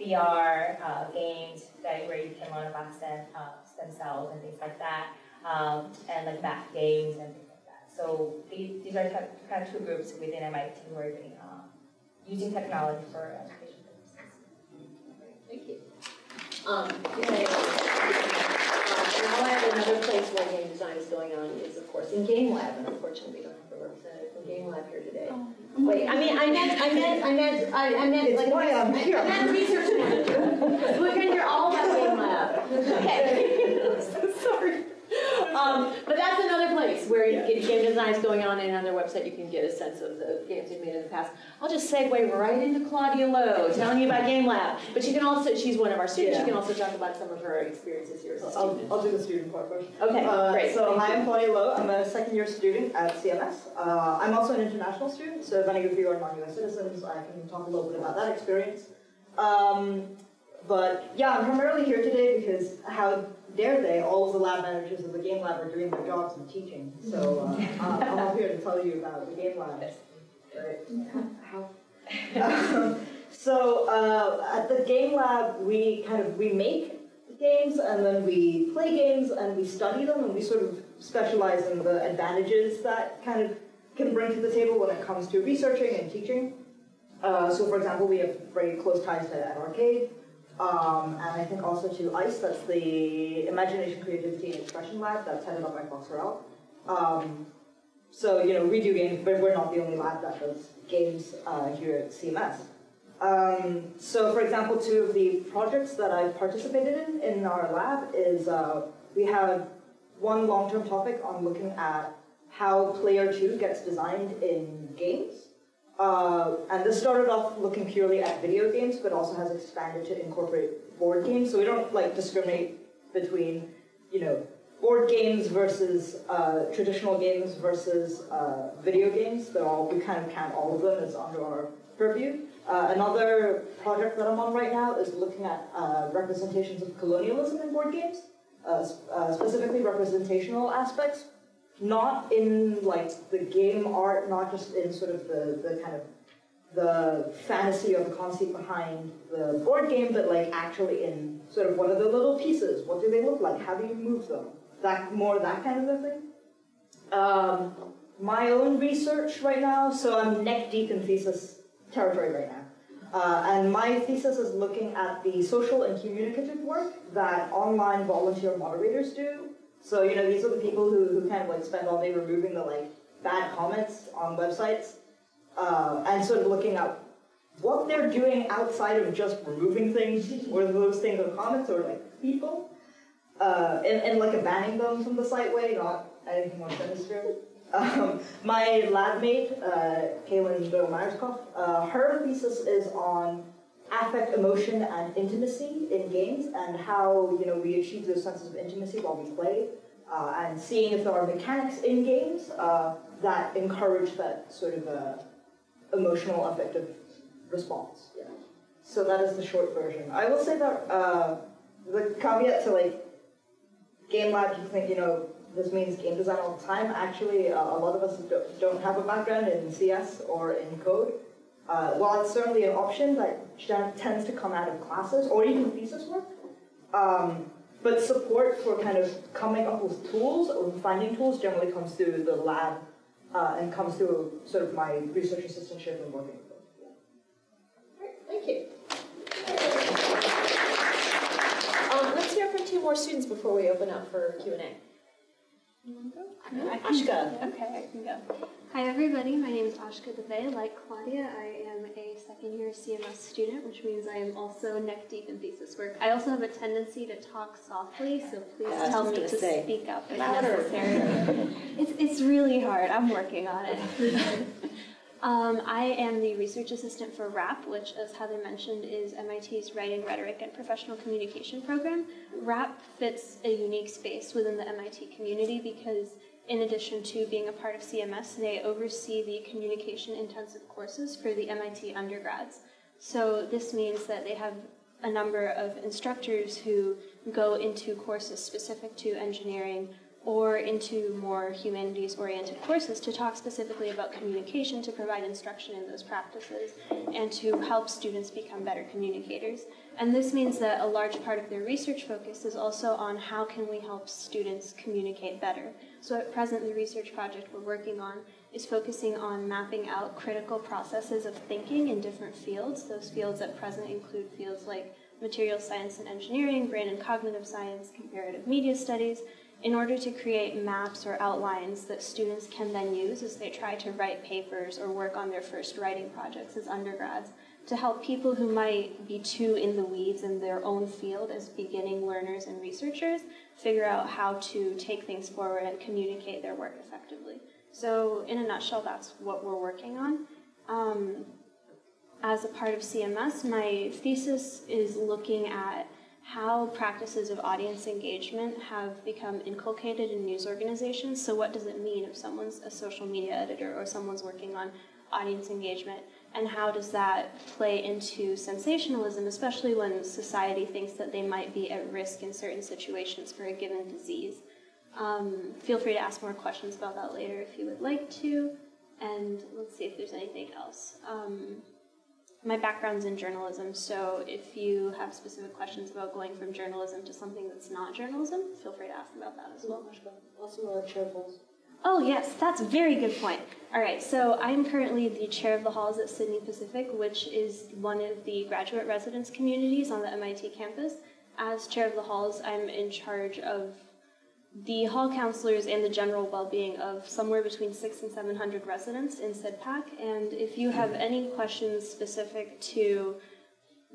VR uh, games that where you can learn about stem, uh, stem cells and things like that, um, and like math games and. So these, these are kind of two groups within MIT who are doing, using technology for education. Um, yeah, uh, now I have another place where game design is going on is, of course, in Game Lab, and unfortunately, we don't have a representative from Game Lab here today. Oh. Wait, I mean, I meant, I meant, I meant, I I meant, like, why I'm here. I meant research manager. We're gonna hear all about Game Lab. Okay. Um, but that's another place where Yeah. game design is going on, and on their website you can get a sense of the games they've made in the past. I'll just segue right into Claudia Lowe, telling you about Game Lab. But she can also, she's one of our students, she Yeah. can also talk about some of her experiences here as a I'll, student. I'll do the student part first. Okay, Uh, great. So hi, you. I'm Claudia Lowe. I'm a second year student at CMS. Uh, I'm also an international student, so if any of you are non-US citizens, I can talk a little bit about that experience. Um, but yeah, I'm primarily here today because how dare they, all of the lab managers of the game lab are doing their jobs and teaching. So uh, I'm up here to tell you about the game lab. Right. How? Um, so uh, at the game lab, we kind of we make games and then we play games and we study them and we sort of specialize in the advantages that kind of can bring to the table when it comes to researching and teaching. Uh, so for example, we have very close ties to Ed Arcade. Um, and I think also to ICE, that's the Imagination, Creativity, and Expression Lab, that's headed up by Fox Harrell. Um, so, you know, we do games, but we're not the only lab that does games uh, here at CMS. Um, so, for example, two of the projects that I've participated in in our lab is uh, we have one long-term topic on looking at how Player 2 gets designed in games. Uh, and this started off looking purely at video games, but also has expanded to incorporate board games. So we don't like discriminate between, you know, board games versus uh, traditional games versus uh, video games. They're all we kind of count all of them as under our purview. Uh, another project that I'm on right now is looking at uh, representations of colonialism in board games, uh, specifically representational aspects not in like the game art, not just in sort of the, the kind of the fantasy or the conceit behind the board game, but like actually in sort of what are the little pieces? What do they look like? How do you move them? That more that kind of a thing. Um, my own research right now, so I'm neck deep in thesis territory right now. Uh, and my thesis is looking at the social and communicative work that online volunteer moderators do so, you know, these are the people who, who kind of like spend all day removing the like bad comments on websites uh, and sort of looking at what they're doing outside of just removing things, whether those things are comments or like people, uh, and, and like banning them from the site way, not anything more sinister. Um, my lab mate, uh, Kaylin Myerskoff, uh, her thesis is on affect, emotion, and intimacy in games, and how you know we achieve those senses of intimacy while we play, uh, and seeing if there are mechanics in games uh, that encourage that sort of uh, emotional affective response. Yeah. So that is the short version. I will say that uh, the caveat to like game lab, you think you know this means game design all the time. Actually, uh, a lot of us don't- don't have a background in CS or in code. Uh, while it's certainly an option that tends to come out of classes or even thesis work, um, but support for kind of coming up with tools or finding tools generally comes through the lab uh, and comes through sort of my research assistantship and working with them. Thank you. Um, let's hear from two more students before we open up for Q and A. Ashka. Okay, I can go. Hi everybody, my name is Ashka Deve. Like Claudia, I am a second year CMS student, which means I am also neck deep in thesis work. I also have a tendency to talk softly, so please Yeah, tell me to say, speak up if louder. necessary. it's, it's really hard, I'm working on it. Um, I am the research assistant for WRAP, which, as Heather mentioned, is MIT's Writing, Rhetoric, and Professional Communication program. WRAP fits a unique space within the MIT community because, in addition to being a part of CMS, they oversee the communication intensive courses for the MIT undergrads. So, this means that they have a number of instructors who go into courses specific to engineering or into more humanities oriented courses to talk specifically about communication, to provide instruction in those practices, and to help students become better communicators. And this means that a large part of their research focus is also on how can we help students communicate better. So at present, the research project we're working on is focusing on mapping out critical processes of thinking in different fields. Those fields at present include fields like material science and engineering, brain and cognitive science, comparative media studies, in order to create maps or outlines that students can then use as they try to write papers or work on their first writing projects as undergrads to help people who might be too in the weeds in their own field as beginning learners and researchers figure out how to take things forward and communicate their work effectively. So, in a nutshell, that's what we're working on. Um, as a part of CMS, my thesis is looking at how practices of audience engagement have become inculcated in news organizations. So, what does it mean if someone's a social media editor or someone's working on audience engagement? And how does that play into sensationalism, especially when society thinks that they might be at risk in certain situations for a given disease? Um, feel free to ask more questions about that later if you would like to. And let's see if there's anything else. Um, my background's in journalism, so if you have specific questions about going from journalism to something that's not journalism, feel free to ask about that as well. Also, uh, chair polls. Oh, yes, that's a very good point. All right, so I'm currently the chair of the halls at Sidney Pacific, which is one of the graduate residence communities on the MIT campus. As chair of the halls, I'm in charge of the hall counselors and the general well-being of somewhere between six and seven hundred residents in SIDPAC. And if you have any questions specific to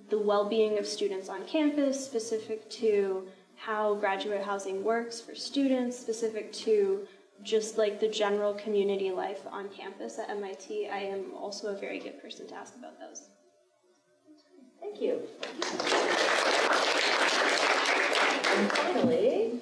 the well-being of students on campus, specific to how graduate housing works for students, specific to just like the general community life on campus at MIT, I am also a very good person to ask about those. Thank you. And finally,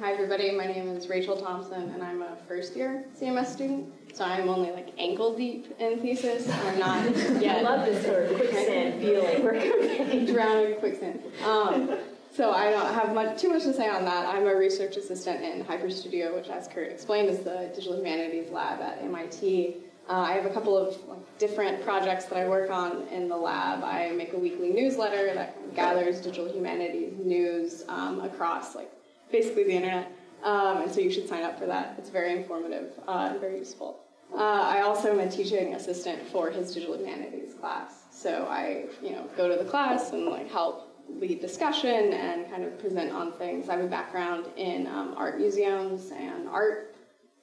Hi everybody, my name is Rachel Thompson and I'm a first year CMS student. So I'm only like ankle deep in thesis. We're not I love this sort of quicksand feeling. We're drowning in quicksand. Um, so I don't have much, too much to say on that. I'm a research assistant in HyperStudio, which as Kurt explained is the digital humanities lab at MIT. Uh, I have a couple of like, different projects that I work on in the lab. I make a weekly newsletter that gathers digital humanities news um, across like basically the internet. Um, and so you should sign up for that. It's very informative uh, and very useful. Uh, I also am a teaching assistant for his digital humanities class. So I, you know, go to the class and like help lead discussion and kind of present on things. I have a background in um, art museums and art.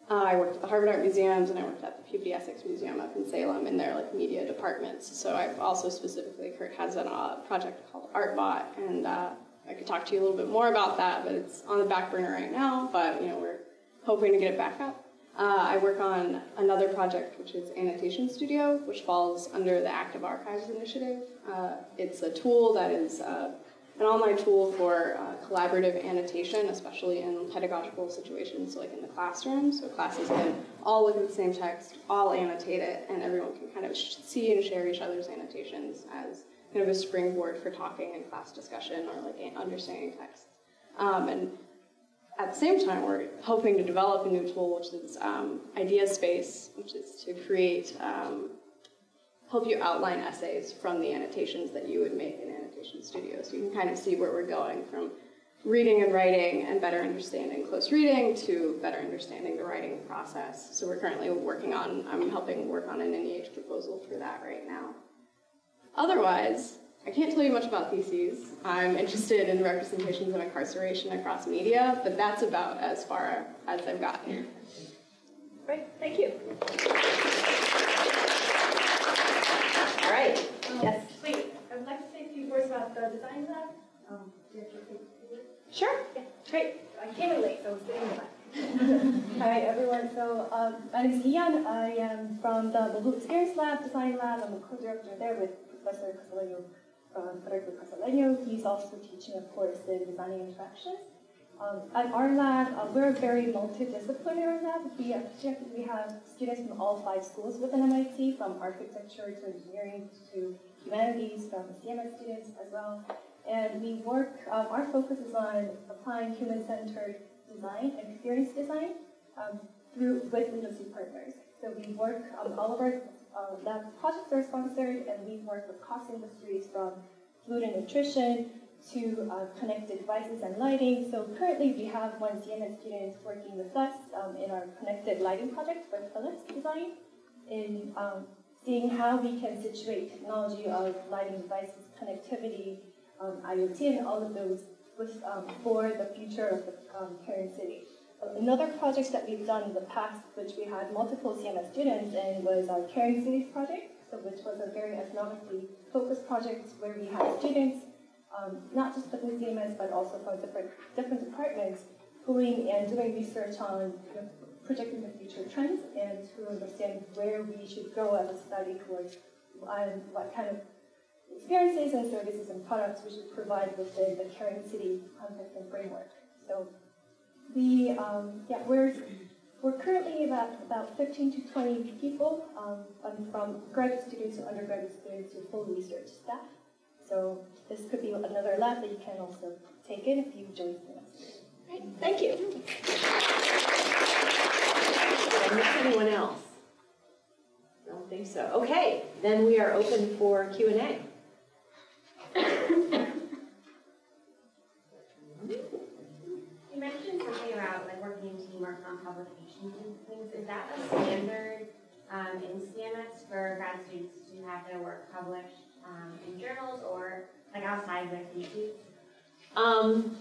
Uh, I worked at the Harvard Art Museums and I worked at the Peabody Essex Museum up in Salem in their like media departments. So I've also specifically, Kurt has a uh, project called ArtBot and uh, I could talk to you a little bit more about that, but it's on the back burner right now. But you know, we're hoping to get it back up. Uh, I work on another project, which is Annotation Studio, which falls under the Active Archives Initiative. Uh, it's a tool that is uh, an online tool for uh, collaborative annotation, especially in pedagogical situations, like in the classroom. So classes can all look at the same text, all annotate it, and everyone can kind of see and share each other's annotations as kind of a springboard for talking in class discussion or like understanding text. Um, and at the same time, we're hoping to develop a new tool, which is um, Idea Space, which is to create, um, help you outline essays from the annotations that you would make in Annotation Studio. So you can kind of see where we're going from reading and writing and better understanding close reading to better understanding the writing process. So we're currently working on, I'm helping work on an NEH proposal for that right now. Otherwise, I can't tell you much about theses. I'm interested in representations of incarceration across media, but that's about as far as I've gotten. Great, thank you. All right, yes. Wait, I'd like to say a few words about the design lab. Um, do you have to take- Sure. Yeah, great. I came in late, so I was sitting in the back. Hi, everyone. So, um, my name is Ian. I am from the Mobile Experience Lab, Design Lab. I'm a co-director there with Professor Casalegno, um, Federico Casalegno. He's also teaching a course in designing interactions. Um, at our lab, uh, we're a very multidisciplinary lab. We we have students from all five schools within MIT, from architecture to engineering to humanities, from CMS students as well. And we work, um, our focus is on applying human-centered design and experience design um, through with industry partners. So we work, um, all of our uh, lab projects are sponsored, and we work with cost industries from food and nutrition to uh, connected devices and lighting. So currently we have one CMS student working with us um, in our connected lighting project with Philips Design in um, seeing how we can situate technology of lighting devices, connectivity, um, IoT, and all of those with, um, for the future of the um, City. Another project that we've done in the past, which we had multiple CMS students in, was our Caring Cities project, so which was a very economically focused project where we had students, um, not just within CMS, but also from different, different departments, going and doing research on you know, projecting the future trends and to understand where we should go as a study towards um, what kind of experiences and services and products we should provide within the Caring City context and framework. So we, um, yeah, we're, we're currently about, about 15 to 20 people, um, from graduate students to undergraduate students to full research staff. So this could be another lab that you can also take in if you join us. Great, thank you. Miss anyone else? I Don't think so. Okay, then we are open for Q and A. You mentioned something about like working in teamwork on publications and things. Is that a standard um, in CMS for grad students to have their work published um, in journals or like outside their theses? Um,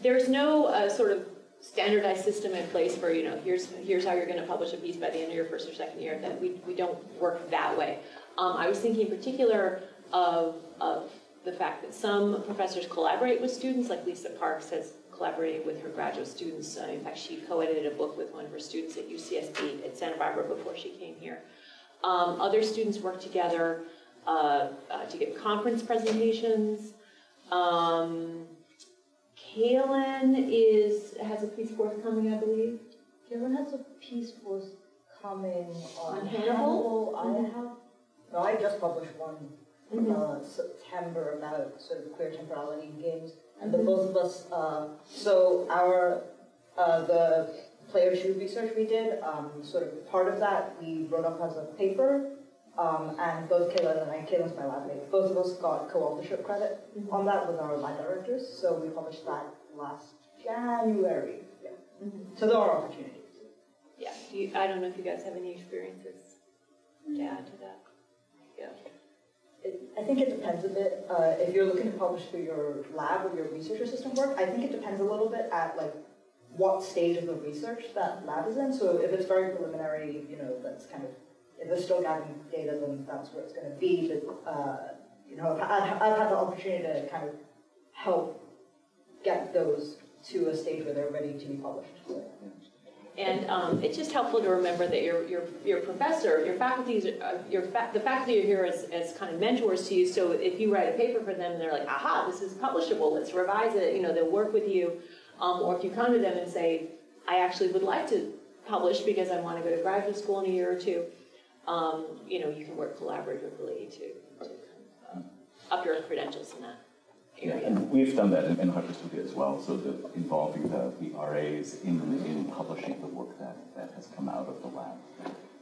there's no uh, sort of standardized system in place for, you know, here's, here's how you're gonna publish a piece by the end of your first or second year, that we, we don't work that way. Um, I was thinking in particular of, of the fact that some professors collaborate with students, like Lisa Parks has collaborated with her graduate students. Uh, in fact, she co-edited a book with one of her students at UCSB at Santa Barbara before she came here. Um, other students work together uh, uh, to give conference presentations. Um, Kaylin is, has a piece forthcoming, I believe. Kevin has a piece forthcoming on On Hannibal? Hannibal. I have, no, I just published one Mhm. uh, September about sort of queer temporality in games, and the Mhm. both of us. Uh, so our uh, the player shoe research we did, um, sort of part of that we wrote up as a paper, um, and both Kaylin and I, Kaylin's my lab mate, both of us got co-authorship credit on that with our lab directors. So we published that last January. Yeah. So there are opportunities. Yeah, do you, I don't know if you guys have any experiences to add to that. Yeah. It, I think it depends a bit. Uh, if you're looking to publish through your lab or your research assistant work, I think it depends a little bit at like what stage of the research that lab is in. So if it's very preliminary, you know, that's kind of if they're still gathering data, then that's where it's going to be. But uh, you know, I've, I've had the opportunity to kind of help get those to a stage where they're ready to be published. And um, it's just helpful to remember that your, your, your professor, your faculty, uh, your fa- the faculty are here as, as kind of mentors to you. So if you write a paper for them, they're like, aha, this is publishable. Let's revise it. You know, they'll work with you. Um, or if you come to them and say, I actually would like to publish because I want to go to graduate school in a year or two, um, you know, you can work collaboratively to, to uh, up your credentials in that Yeah, area. and we've done that in, in HyperStudio as well, so the, involving the, the RAs in, in publishing the work that, that has come out of the lab.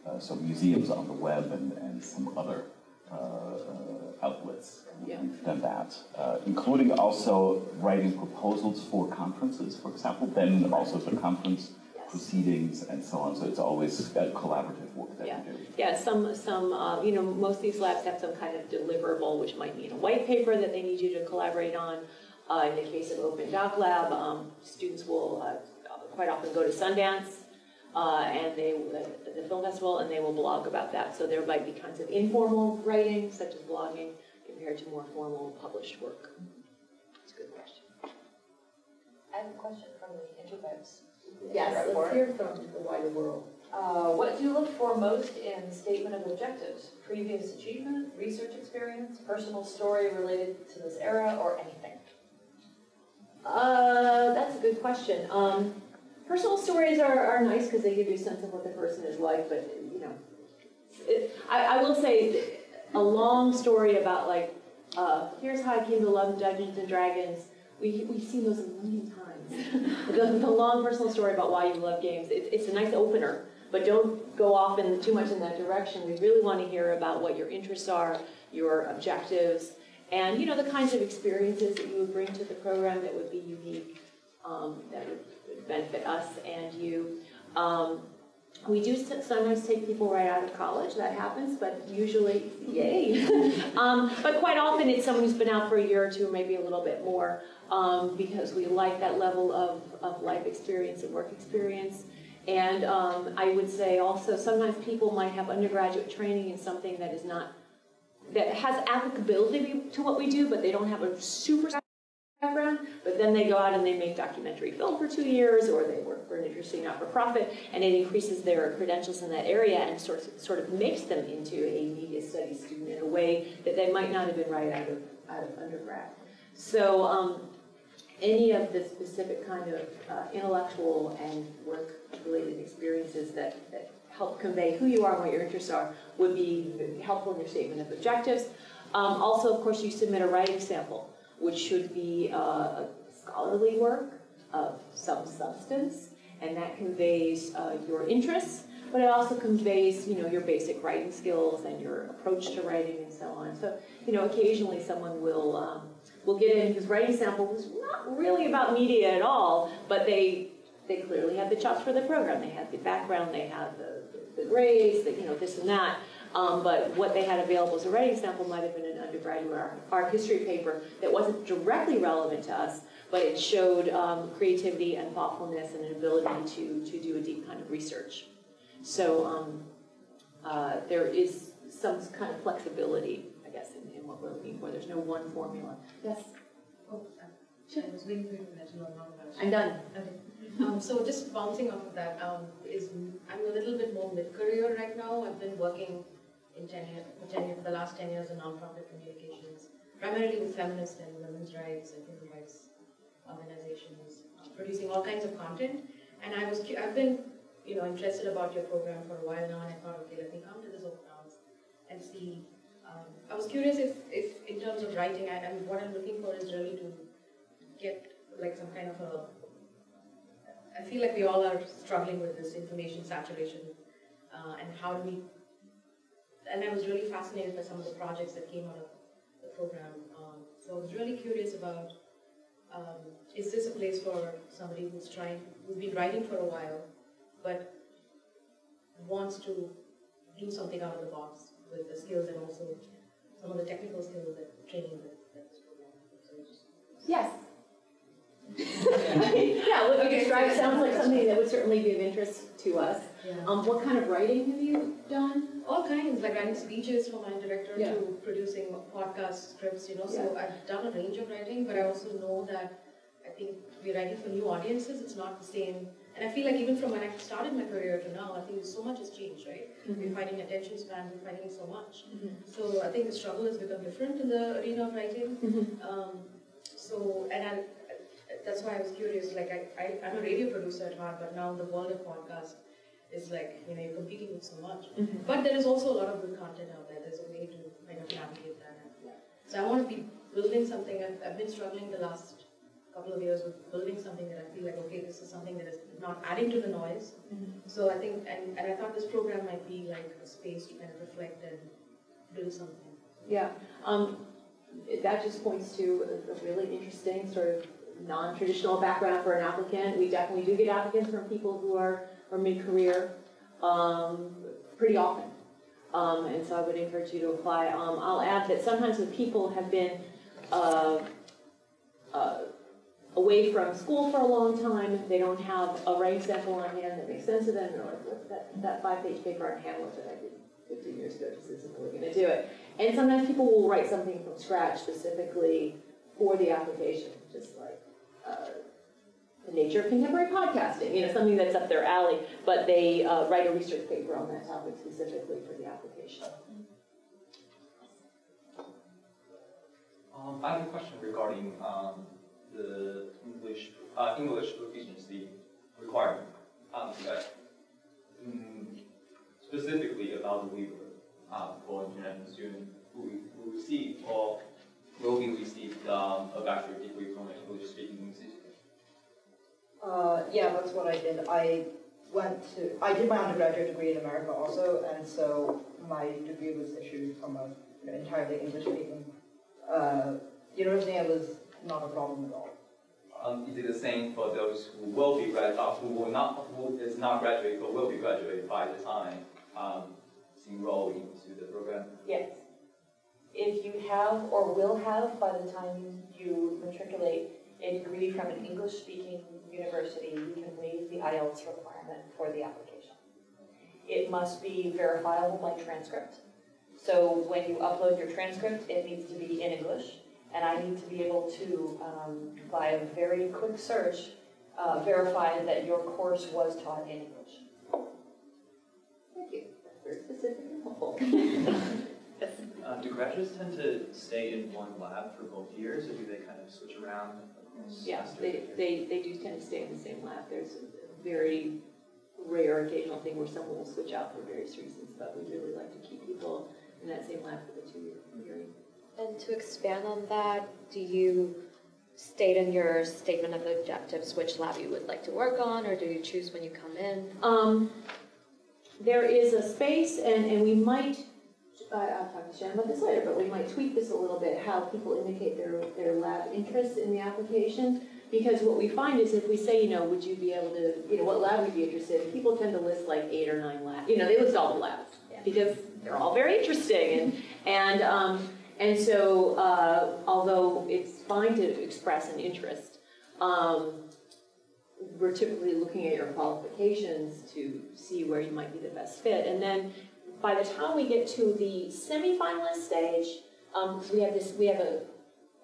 Uh, so museums on the web and, and some other uh, uh, outlets. Yeah. We've done that, uh, including also writing proposals for conferences, for example, then also the conference proceedings and so on. So it's always a collaborative work that Yeah. we do. Yeah, some, some, uh, you know, most of these labs have some kind of deliverable, which might mean a white paper that they need you to collaborate on. Uh, in the case of Open Doc Lab, um, students will uh, quite often go to Sundance uh, and they, the, the film festival, and they will blog about that. So there might be kinds of informal writing, such as blogging, compared to more formal published work. That's a good question. I have a question from the interwebs. Yes, let's hear from the wider world. Uh, what do you look for most in statement of objectives? Previous achievement, research experience, personal story related to this era, or anything? Uh, that's a good question. Um, personal stories are, are nice because they give you a sense of what the person is like, but you know, it, I, I will say a long story about like, uh, here's how I came to love Dungeons and Dragons. We, we've seen those a million times. The, the long personal story about why you love games, it, it's a nice opener, but don't go off in too much in that direction. We really want to hear about what your interests are, your objectives, and you know the kinds of experiences that you would bring to the program that would be unique, um, that would benefit us and you. Um, we do sometimes take people right out of college, that happens, but usually, yay. um, but quite often it's someone who's been out for a year or two, maybe a little bit more, um, because we like that level of, of life experience and work experience. And um, I would say also sometimes people might have undergraduate training in something that is not, that has applicability to what we do, but they don't have a super background, but then they go out and they make documentary film for two years, or they work for an interesting not-for-profit, and it increases their credentials in that area and sort of, sort of makes them into a media studies student in a way that they might not have been right out of, out of undergrad. So um, any of the specific kind of uh, intellectual and work-related experiences that, that help convey who you are and what your interests are would be helpful in your statement of objectives. Um, also, of course, you submit a writing sample which should be uh, a scholarly work of some substance, and that conveys uh, your interests, but it also conveys, you know, your basic writing skills and your approach to writing and so on. So, you know, occasionally someone will um, will get in whose writing sample was not really about media at all, but they they clearly had the chops for the program. They had the background, they had the, the grades, the, you know, this and that. Um, but what they had available as a writing sample might have been an undergraduate art, art history paper that wasn't directly relevant to us, but it showed um, creativity and thoughtfulness and an ability to, to do a deep kind of research. So um, uh, there is some kind of flexibility, I guess, in what we're looking for. There's no one formula. Yes? Oh, sure. I was waiting for you to let you know now about I'm done. Okay. Um, so just bouncing off of that, um, is I'm a little bit more mid-career right now. I've been working in 10 years, for 10 years, for the last 10 years in nonprofit communications, primarily with feminist and women's rights and human rights organizations, uh, producing all kinds of content. And I was, I've been, you know, interested about your program for a while now, and I thought, okay, let me come to this open house and see. Um, I was curious if, if in terms of writing, I, mean, what I'm looking for is really to get like some kind of a. I feel like we all are struggling with this information saturation, uh, and how do we and I was really fascinated by some of the projects that came out of the program. Um, so I was really curious about um, is this a place for somebody who's trying, who's been writing for a while, but wants to do something out of the box with the skills and also some of the technical skills that training that, that this program. So just Yes. yeah, what you Okay. described sounds like something that would certainly be of interest to us. Yeah. Um, what kind of writing have you done? all kinds, like writing speeches for my director Yeah. to producing podcast scripts, you know. So I've done a range of writing, but I also know that I think we're writing for new audiences. It's not the same And I feel like even from when I started my career to now, I think so much has changed, right? Mm-hmm. We're fighting attention span, we're fighting so much. So I think the struggle has become different in the arena of writing. Mm-hmm. Um, so, and I, that's why I was curious. Like, I, I, I'm a radio producer at heart, but now the world of podcast is like, you know, you're competing with so much. Mhm. But there is also a lot of good content out there. There's a way to kind of navigate that. So I want to be building something. I've, I've been struggling the last couple of years of building something that I feel like, okay, this is something that is not adding to the noise. So I think, and, and I thought this program might be like a space to kind of reflect and build something. Yeah, um, that just points to a, a really interesting sort of non-traditional background for an applicant. We definitely do get applicants from people who are, are mid-career, um, pretty often. Um, and so I would encourage you to apply. Um, I'll add that sometimes the people have been, uh, uh, away from school for a long time, they don't have a writing sample on hand that makes sense to them, they're like, what's that, that five-page paper on Hamlet that I did fifteen years ago just isn't really gonna do it. And sometimes people will write something from scratch specifically for the application, just like, uh, the nature of contemporary podcasting, you know, something that's up their alley, but they, uh, write a research paper on that topic specifically for the application. Um, I have a question regarding um, the English uh, English proficiency requirement. Um, mm, specifically about the waiver um, for international students who who receive or will be received um, a bachelor degree from an English speaking institute. Uh, yeah, that's what I did. I went to, I did my undergraduate degree in America also, and so my degree was issued from an entirely English-speaking uh, university. It was not a problem at all. Um, is it the same for those who will be grad, uh, who will not, who is not graduate but will be graduated by the time um, it's enrolled into the program? Yes. If you have or will have by the time you matriculate a degree from an English-speaking university, you can waive the IELTS requirement for the application. It must be verifiable by transcript. So when you upload your transcript, it needs to be in English, and I need to be able to, um, by a very quick search, uh, verify that your course was taught in English. Thank you, that's very specific and helpful. Uh, do graduates tend to stay in one lab for both years, or do they kind of switch around across Yeah, they, they, they do tend to stay in the same lab. There's a very rare occasional thing where someone will switch out for various reasons, but we really like to keep people in that same lab for the two-year period. And to expand on that, do you state in your statement of objectives which lab you would like to work on, or do you choose when you come in? Um, there is a space, and, and we might, I, I'll talk to Shannon about this later, but we might tweak this a little bit, how people indicate their, their lab interests in the application. Because what we find is if we say, you know, would you be able to, you know, what lab would you be interested in? People tend to list like eight or nine labs, you know, they list all the labs. Because they're all very interesting, and, and, um, and so, uh, although it's fine to express an interest, um, we're typically looking at your qualifications to see where you might be the best fit. And then by the time we get to the semifinalist stage, um, we have this, we have a,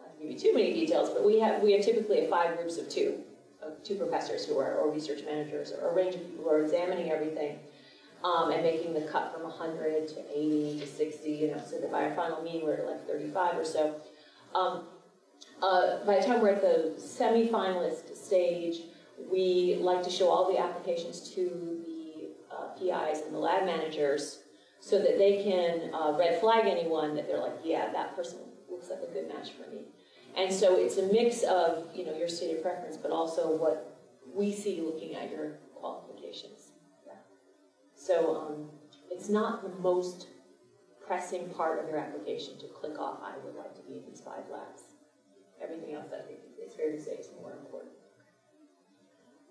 not to give you too many details, but we have, we have typically five groups of two, of two professors who are, or research managers, or a range of people who are examining everything. Um, and making the cut from 100 to 80 to 60, you know, so that by our final meeting we're at like 35 or so. Um, uh, by the time we're at the semifinalist stage, we like to show all the applications to the uh, PIs and the lab managers so that they can uh, red flag anyone that they're like, yeah, that person looks like a good match for me. And so it's a mix of, you know, your stated preference, but also what we see looking at your. So um, it's not the most pressing part of your application to click off, I would like to be in these five labs. Everything else, I think, it's fair to say is more important.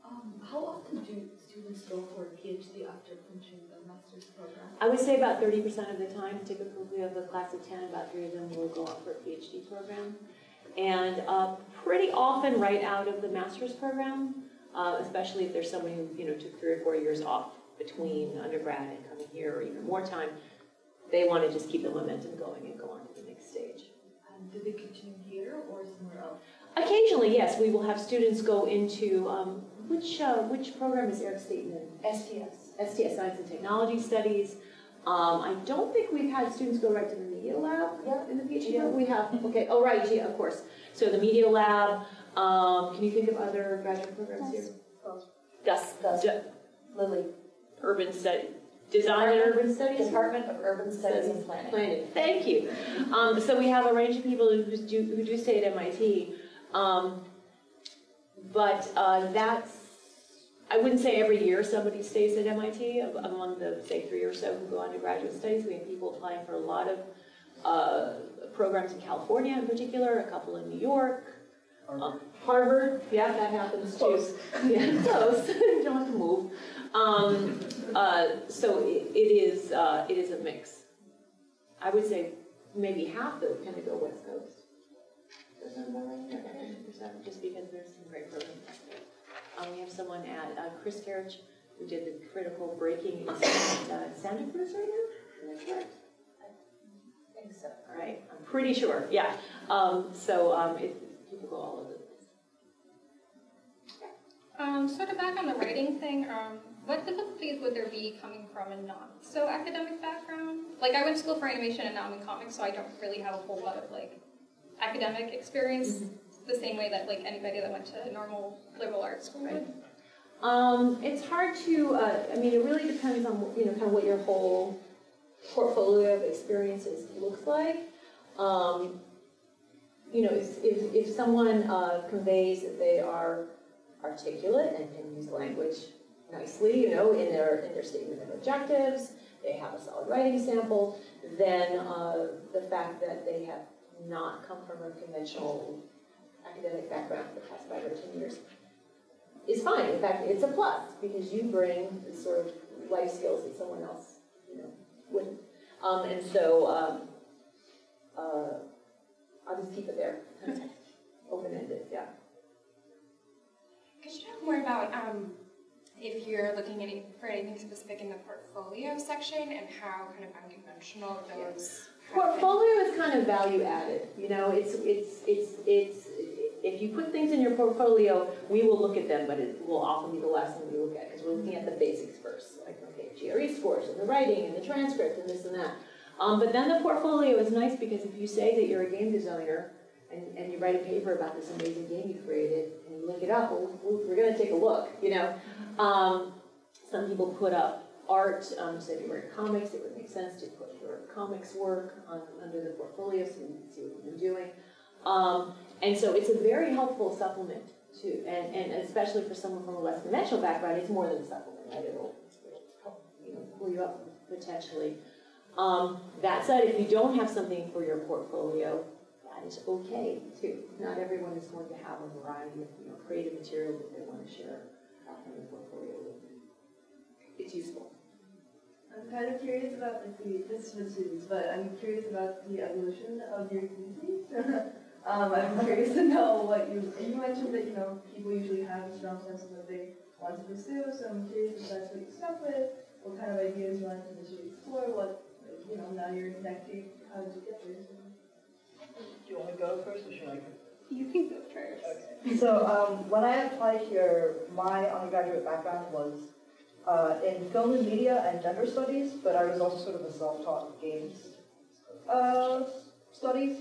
Um, how often do students go for a PhD after finishing the master's program? I would say about 30% of the time, typically we have a class of 10, about three of them will go on for a PhD program. And uh, pretty often right out of the master's program, uh, especially if there's someone who, you know, took three or four years off between undergrad and coming here or even more time, they want to just keep the momentum going and go on to the next stage. And do they continue here or somewhere else? Occasionally, yes, we will have students go into, um, which, uh, which program is Eric Staten in? STS. STS, Science and Technology Studies. Um, I don't think we've had students go right to the media lab in the PhD. Yeah. We have, okay, oh, right, yeah, of course. So the media lab, um, can you think of other graduate programs here? Gus. Gus. Lily. Urban study, design and urban studies? Department of Urban Studies and Planning. Planning, thank you. Um, so we have a range of people who do, who do stay at MIT. Um, but, uh, that's, I wouldn't say every year somebody stays at MIT, Am- among the, say, three or so who go on to graduate studies. We have people applying for a lot of, uh, programs in California in particular, a couple in New York. Um, Harvard, yeah, that happens too. Close. Yeah, close, you don't have to move. Um, uh, so it, it is, uh, it is a mix. I would say maybe half of though kind of go West Coast. Does that right? 50%, Just because there's some great programs. Um, we have someone at, uh, Chris Carriage, who did the critical breaking in Santa, uh, Santa Cruz right now, is that correct? I think so. All right, I'm pretty sure, yeah. Um, so, um, it, all the place. Um, sort of back on the writing thing, um, what difficulties would there be coming from a not so academic background? Like I went to school for animation and now I'm in comics, so I don't really have a whole lot of like academic experience the same way that like anybody that went to normal liberal arts school would. Um, it's hard to, uh, I mean, it really depends on, you know, kind of what your whole portfolio of experiences looks like. Um, you know, if, if, if someone uh, conveys that they are articulate and can use language nicely, you know, in their, in their statement of objectives, they have a solid writing sample, then uh, the fact that they have not come from a conventional academic background for the past five or ten years is fine. In fact, it's a plus because you bring the sort of life skills that someone else, you know, wouldn't. Um, and so um, uh, I'll just keep it there, open-ended. Yeah. Could you talk more about um, if you're looking any, for anything specific in the portfolio section and how kind of unconventional those Portfolio is kind of value added. You know, it's it's it's it's if you put things in your portfolio, we will look at them, but it will often be the last thing we look at because we're looking at the basics first, like okay, GRE scores and the writing and the transcript and this and that. Um, but then the portfolio is nice because if you say that you're a game designer and, and you write a paper about this amazing game you created and you link it up, well, we're going to take a look. You know, um, some people put up art. Um, so if you write comics, it would make sense to put your comics work on, under the portfolio so you can see what you've been doing. Um, and so it's a very helpful supplement to, and, and especially for someone from a less conventional background, it's more than a supplement, right? It'll, it'll help, you know, pull you up potentially. Um, that said, if you don't have something for your portfolio, that is okay too. Not everyone is going to have a variety of you know, creative material that they want to share out from their portfolio with. It's useful. I'm kind of curious about the this is for students, but I'm curious about the evolution of your community. um, I'm curious to know what you you mentioned that you know people usually have a strong sense of what they want to pursue. So I'm curious if that's what you stuck with, what kind of ideas you wanted to initially explore, what you know now you're in decade, how did you get there? Do you want to go first or should I go? You can go first. Okay. So um, when I applied here, my undergraduate background was uh, in film and media and gender studies, but I was also sort of a self-taught games uh, studies.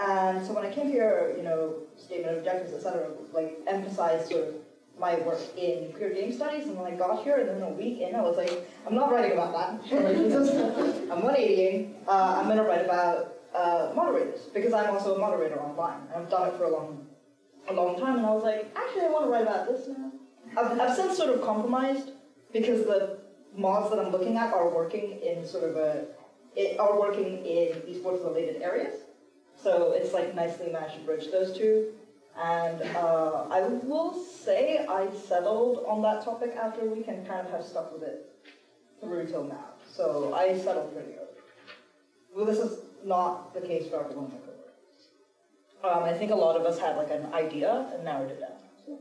And so when I came here, you know, statement of objectives, etc., like emphasized sort of my work in queer game studies. And when I got here, and then a week in, I was like, I'm not writing about that. I'm 180. Uh, I'm going to write about uh, moderators because I'm also a moderator online. And I've done it for a long, a long time. And I was like, actually, I want to write about this now. I've, I've since sort of compromised because the mods that I'm looking at are working in sort of a, it, are working in esports related areas. So it's like nicely to bridge those two. And uh, I will say I settled on that topic after a week and kind of have stuck with it through till now. So I settled pretty early. Well, this is not the case for everyone in the. Um, I think a lot of us had like an idea and narrowed it down.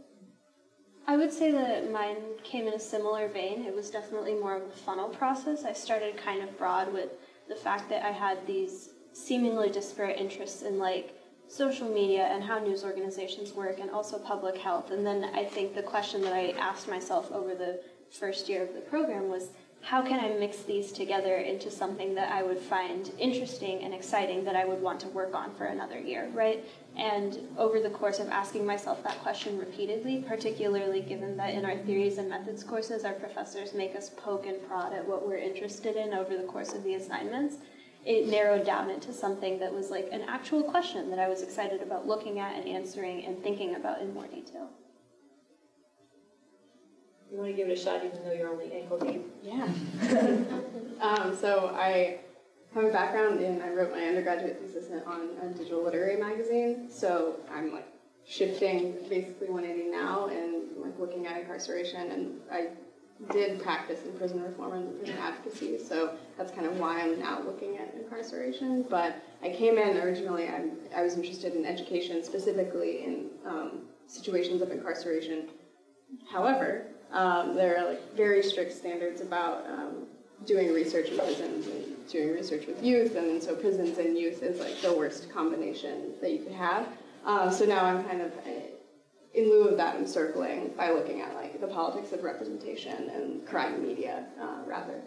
I would say that mine came in a similar vein. It was definitely more of a funnel process. I started kind of broad with the fact that I had these seemingly disparate interests in like social media and how news organizations work and also public health. And then I think the question that I asked myself over the first year of the program was how can I mix these together into something that I would find interesting and exciting that I would want to work on for another year, right? And over the course of asking myself that question repeatedly, particularly given that in our theories and methods courses, our professors make us poke and prod at what we're interested in over the course of the assignments, it narrowed down into something that was like an actual question that I was excited about looking at and answering and thinking about in more detail. You want to give it a shot even though you're only ankle deep? Yeah. um, so I have a background in, I wrote my undergraduate thesis on a digital literary magazine. So I'm like shifting basically 180 now and like looking at incarceration. And I did practice in prison reform and prison advocacy. So that's kind of why I'm now looking at incarceration. But I came in originally, I, I was interested in education, specifically in um, situations of incarceration. However, um, there are like very strict standards about um, doing research in prisons and doing research with youth, and so prisons and youth is like the worst combination that you could have. Uh, so now I'm kind of, in lieu of that, I'm circling by looking at like the politics of representation and crime media uh, rather.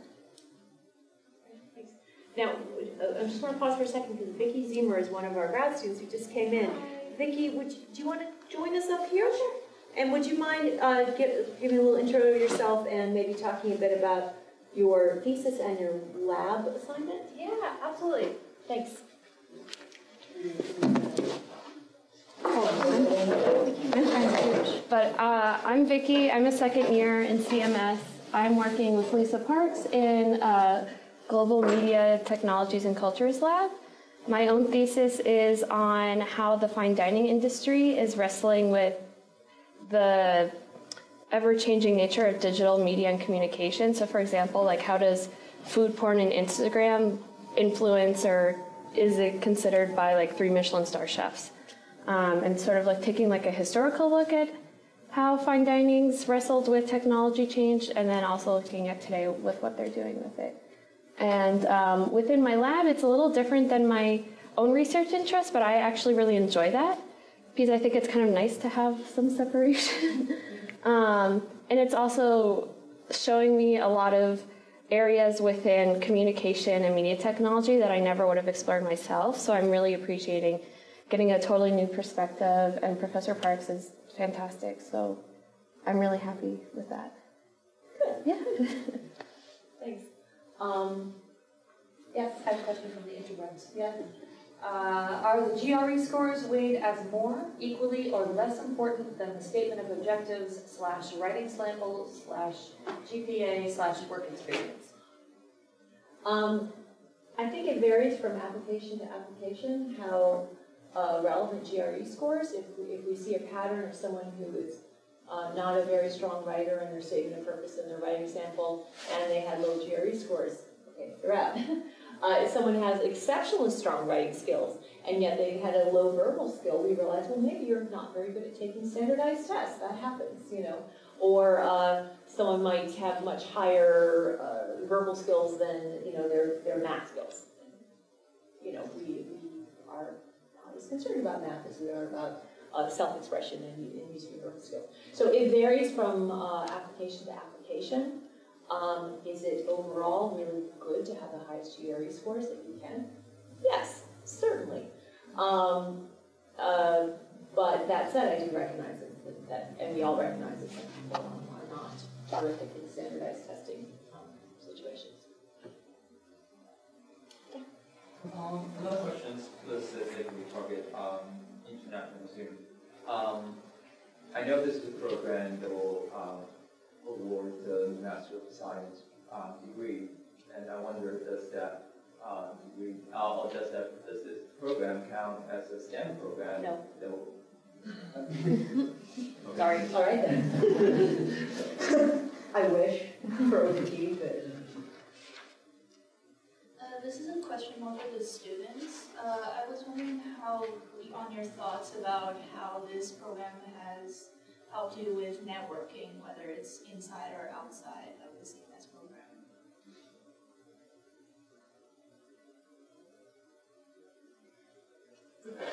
Now, uh, I just want to pause for a second because Vicki Zemer is one of our grad students who just came in. Vicki, would you, do you want to join us up here? Sure. And would you mind uh, give, giving a little intro of yourself and maybe talking a bit about your thesis and your lab assignment? Yeah, absolutely. Thanks. But uh, I'm Vicki. I'm a second year in CMS. I'm working with Lisa Parks in uh, Global Media Technologies and Cultures Lab. My own thesis is on how the fine dining industry is wrestling with the ever-changing nature of digital media and communication. So for example, like how does food porn and Instagram influence or is it considered by like three Michelin star chefs? Um, and sort of like taking like a historical look at how fine dining's wrestled with technology change and then also looking at today with what they're doing with it. And um, within my lab, it's a little different than my own research interest, but I actually really enjoy that because I think it's kind of nice to have some separation. um, and it's also showing me a lot of areas within communication and media technology that I never would have explored myself. So I'm really appreciating getting a totally new perspective, and Professor Parks is fantastic. So I'm really happy with that. Good. Yeah. Thanks. Um, yes, I have a question from the interwebs. Yeah. Uh, are the GRE scores weighed as more, equally, or less important than the statement of objectives slash writing samples slash GPA slash work experience? Um, I think it varies from application to application how uh, relevant GRE scores. If we, if we see a pattern of someone who is uh, not a very strong writer in their statement of purpose in their writing sample and they had low GRE scores, okay, they're out. Uh, if someone has exceptionally strong writing skills and yet they had a low verbal skill, we realize, well, maybe you're not very good at taking standardized tests. That happens, you know. Or uh, someone might have much higher uh, verbal skills than, you know, their, their math skills. You know, we, concerned about math as we are about uh, self-expression and, and using your skills. So it varies from uh, application to application. Um, is it overall really good to have the highest GRE scores that you can? Yes, certainly. Um, uh, but that said, I do recognize that, that, and we all recognize that people are not terrific in standardized Um, another question specifically target um, international students. Um, I know this is a program that will uh, award the Master of Science um, degree, and I wonder does that uh, degree, uh, does that does this program count as a STEM program? No. That will, Sorry, all right then. I wish for OPT, but. Uh, this is a question more for the students. Uh, I was wondering how, on your thoughts about how this program has helped you with networking, whether it's inside or outside of the CMS program?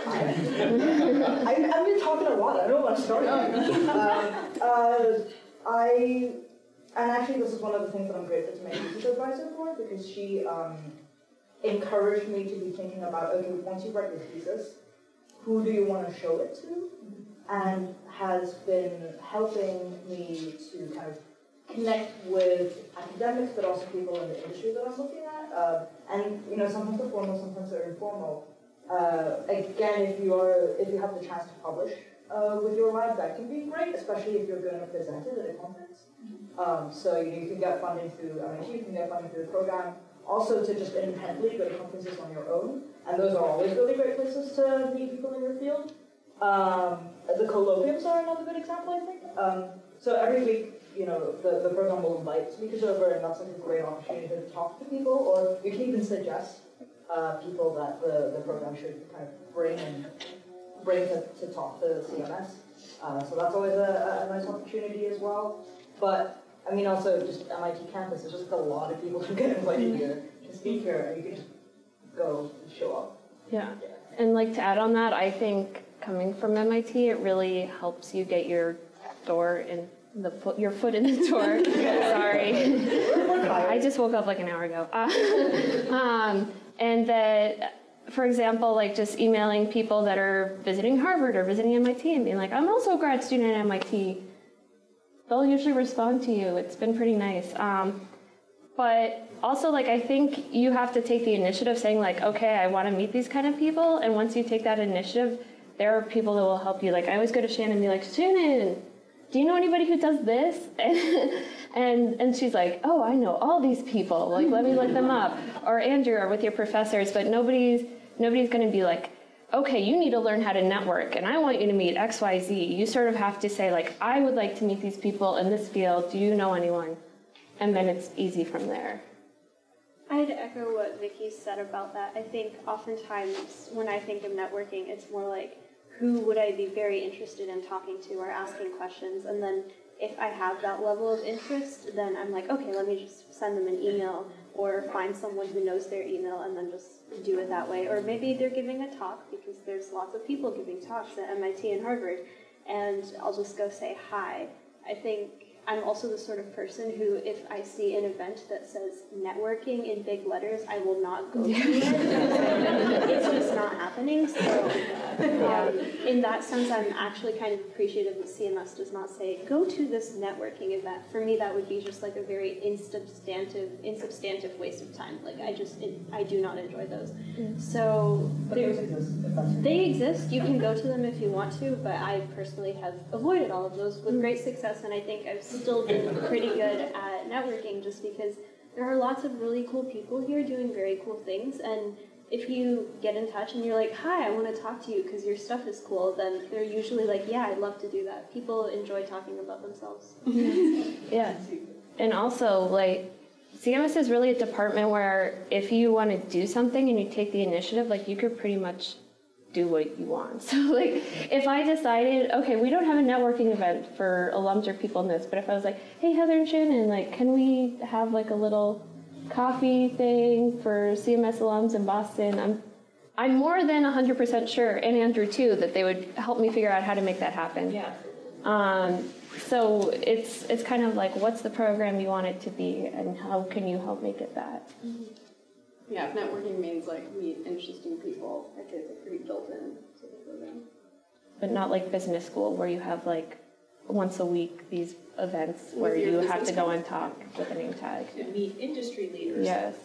I've, I've been talking a lot. I don't want to start. um, uh, I and actually this is one of the things that I'm grateful to my thesis advisor for because she um, encouraged me to be thinking about okay, once you write your thesis, who do you want to show it to, and has been helping me to kind of connect with academics, but also people in the industry that I'm looking at. Uh, and you know, sometimes they're formal, sometimes they're informal. Uh, again, if you are, if you have the chance to publish uh, with your lab, that can be great, especially if you're going to present it at a conference. Um, so you, know, you can get funding through MIT, you can get funding through the program. Also, to just independently go to conferences on your own, and those are always really great places to meet people in your field. Um, the colloquiums are another good example, I think. Um, so every week, you know, the, the program will invite speakers over, and that's like a great opportunity to talk to people, or you can even suggest uh, people that the, the program should kind of bring and bring to, to talk to CMS. Uh, so that's always a, a nice opportunity as well. But I mean, also just MIT campus, there's just a lot of people who get invited here to speak here, and you can just go and show up. Yeah. And like to add on that, I think coming from MIT, it really helps you get your door in the foot, your foot in the door. Sorry. I just woke up like an hour ago. Uh, um, and that, for example, like just emailing people that are visiting Harvard or visiting MIT and being like, I'm also a grad student at MIT. They'll usually respond to you. It's been pretty nice. Um, but also, like, I think you have to take the initiative saying, like, okay, I want to meet these kind of people. And once you take that initiative, there are people that will help you. Like, I always go to Shannon and be like, Shannon, do you know anybody who does this? And, and, and she's like, oh, I know all these people. Like, let me look them up. Or Andrew, or with your professors. But nobody's, nobody's going to be like, okay, you need to learn how to network, and I want you to meet X, Y, Z. You sort of have to say, like, I would like to meet these people in this field. Do you know anyone? And then it's easy from there. I'd echo what Vicky said about that. I think oftentimes when I think of networking, it's more like who would I be very interested in talking to or asking questions, and then if I have that level of interest, then I'm like, okay, let me just send them an email or find someone who knows their email and then just do it that way. Or maybe they're giving a talk because there's lots of people giving talks at MIT and Harvard, and I'll just go say hi. I think I'm also the sort of person who, if I see an event that says networking in big letters, I will not go to it. it's just not happening. So, um, in that sense, I'm actually kind of appreciative that CMS does not say, go to this networking event. For me, that would be just like a very insubstantive, insubstantive waste of time. Like, I just, it, I do not enjoy those. So, But those exist, they exist. You can go to them if you want to, but I personally have avoided all of those with great success, and I think I've still pretty good at networking just because there are lots of really cool people here doing very cool things, and if you get in touch and you're like, "Hi, I want to talk to you because your stuff is cool," then they're usually like, "Yeah, I'd love to do that." People enjoy talking about themselves. Yeah. And also, like, CMS is really a department where if you want to do something and you take the initiative, like, you could pretty much do what you want. So, like, if I decided, okay, we don't have a networking event for alums or people in this, but if I was like, hey, Heather and Shannon, like, can we have, like, a little coffee thing for CMS alums in Boston? I'm I'm more than 100% sure, and Andrew too, that they would help me figure out how to make that happen. Yeah. Um, so it's it's kind of like what's the program you want it to be, and how can you help make it that? Yeah, if networking means like meet interesting people, I think it's pretty built in to the program. But not like business school where you have like once a week these events With where you have to go and talk with a name tag. To meet industry leaders. Yes.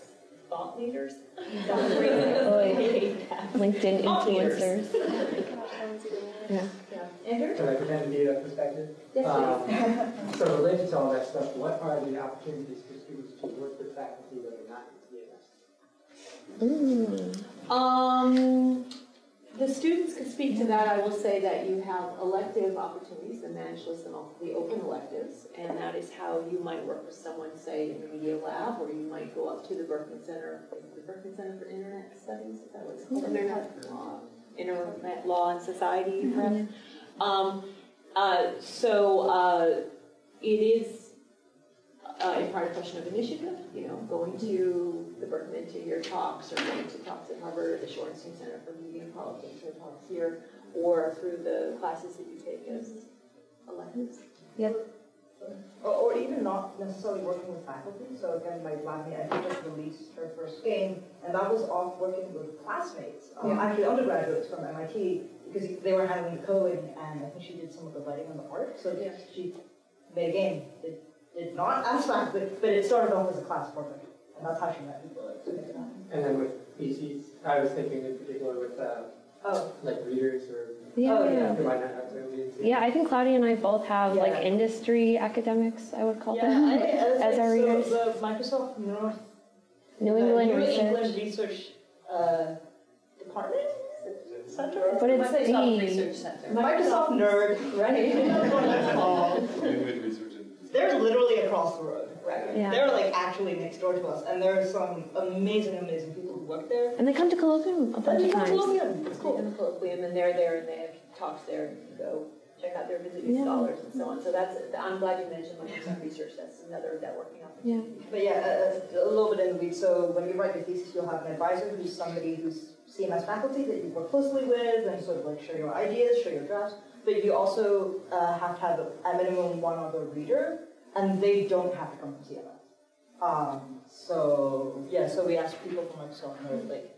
Thought leaders. Oy. LinkedIn Thought leaders. influencers. Yeah. Andrew? Can I pretend to be a perspective? Yes, Um, So related to all that stuff, what are the opportunities for students to work Um, the students can speak to that. I will say that you have elective opportunities, the managed list and all the open electives, and that is how you might work with someone, say, in the media lab, or you might go up to the Berkman Center, the Berkman Center for Internet Studies, is that what it's called? Internet Law, Internet Law and Society, perhaps? Um, uh, so, uh, it is uh, in part a question of initiative, you know, going to the Berkman to hear talks or going to talks at Harvard or the Shorenstein Center for Media and Politics or talks here. or through the classes that you take as electives. Yep. Or, or even not necessarily working with faculty. So again, my lab mate, I think just released her first game, and that was off working with classmates, um, Yeah. actually undergraduates from MIT, because they were handling the coding, and I think she did some of the writing on the art. So Yeah. she made a game. It did not as faculty, but it started off as a class project, and that's how she met people. Like, to make. And then with PCs, I was thinking in particular with, uh, Oh. like readers or. Yeah. Oh, yeah. Who might not have their leads. Yeah, I think Claudia and I both have like industry academics, I would call Yeah, them, I, I, as our so readers. the Microsoft North New England New Research. England Research uh, Department Center. But it's Microsoft D. Research Center. Microsoft nerd, right? That's what it's called. They're literally across the road. Right. Yeah. They're like actually next door to us, and there are some amazing, amazing people who work there. And they come to Colloquium a bunch of times. It's cool. In the Colloquium, and they're there, and they have talks there, and you can go check out their visiting Yeah. scholars and so on. So that's, I'm glad you mentioned Microsoft Research, that's another networking Yeah. But yeah, a, a little bit in the weeds. So when you write your thesis, you'll have an advisor who's somebody who's CMS faculty that you work closely with and sort of like share your ideas, share your drafts. But you also uh, have to have at minimum one other reader, and they don't have to come from CMS. Um, so yeah, so we asked people from Microsoft, and they're like,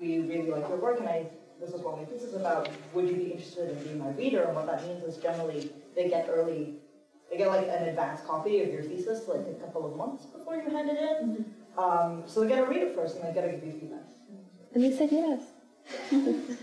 we really like your work, and I this is what my thesis is about. Would you be interested in being my reader? And what that means is generally they get early they get like an advanced copy of your thesis like a couple of months before you hand it in. Um, so they get to read it first and they get to give you feedback. And they said yes.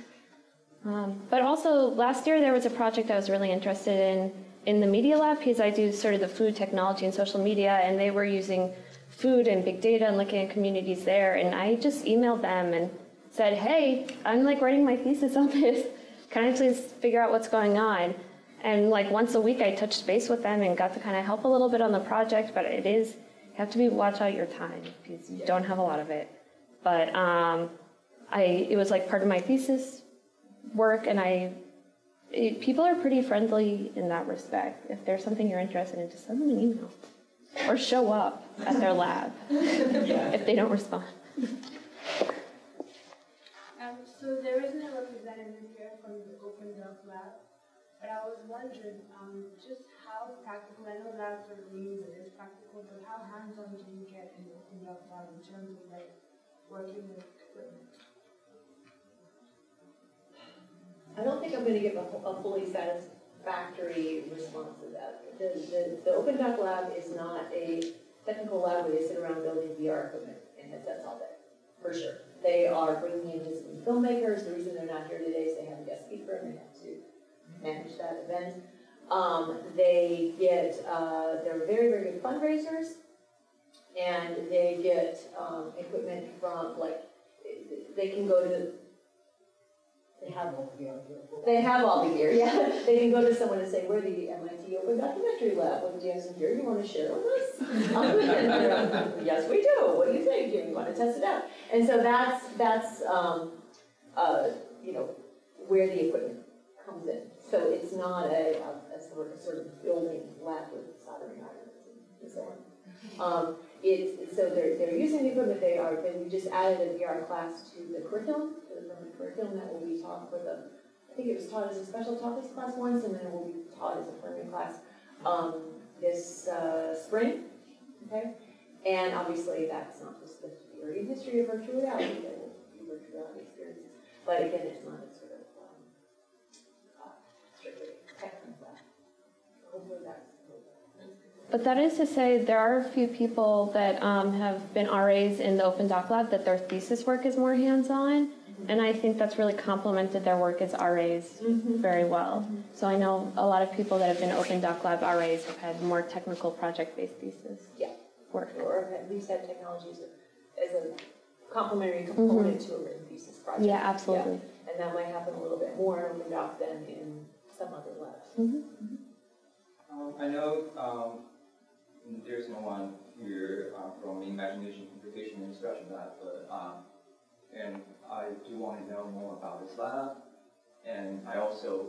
um, but also, last year there was a project I was really interested in in the Media Lab because I do sort of the food technology and social media, and they were using food and big data and looking at communities there. And I just emailed them and said, hey, I'm like writing my thesis on this. Can I please figure out what's going on? And like once a week, I touched base with them and got to kind of help a little bit on the project. But it is you have to be watch out your time because you don't have a lot of it. But um, I it was like part of my thesis work, and I it, people are pretty friendly in that respect. If there's something you're interested in, just send them an email or show up at their lab if they don't respond. Um, so there isn't a representative here from the Open Doc Lab, but I was wondering um, just how practical, I know labs are means it is practical, but how hands-on do you get in the Open Doc Lab in terms of like working with equipment? I don't think I'm gonna give a, a fully satisfactory response to that. The, the, the Open Doc Lab is not a technical lab where they sit around building VR equipment and headsets all day, for sure. They are bringing in visiting filmmakers, the reason they're not here today is they have a guest speaker and they have to manage that event. Um, they get, uh, they're very, very good fundraisers, and they get, um, equipment from, like, they can go to they have all the gear. They have all the gear, yeah. They can go to someone and say, we're the MIT Open Documentary Lab. You have some gear you want to share with us? Yes, we do. What do you think? You want to test it out? And so that's, that's, um, uh, you know, where the equipment comes in. So it's not a, a, a sort of, sort of building lab with soldering irons and so on. Um, so they're, they're using the equipment they are, then we just added a VR class to the curriculum, to the permanent curriculum that will be taught for the, I think it was taught as a special topics class once, and then it will be taught as a permanent class, um, this, uh, spring, okay? And obviously, that's not just the theory and history of virtual reality, there will be virtual reality experiences, but again, it's not But that is to say, there are a few people that um, have been RAs in the Open Doc Lab that their thesis work is more hands-on, and I think that's really complemented their work as RAs very well. So I know a lot of people that have been Open Doc Lab RAs have had more technical project-based thesis Yeah. work. Or at least have technology as a, as a complementary component to a written thesis project. Yeah, absolutely. Yeah. And that might happen a little bit more in Open Doc than in some other labs. Um, I know um, there's no one here uh, from Imagination Computation and Expression Lab, but um, and I do want to know more about this lab, and I also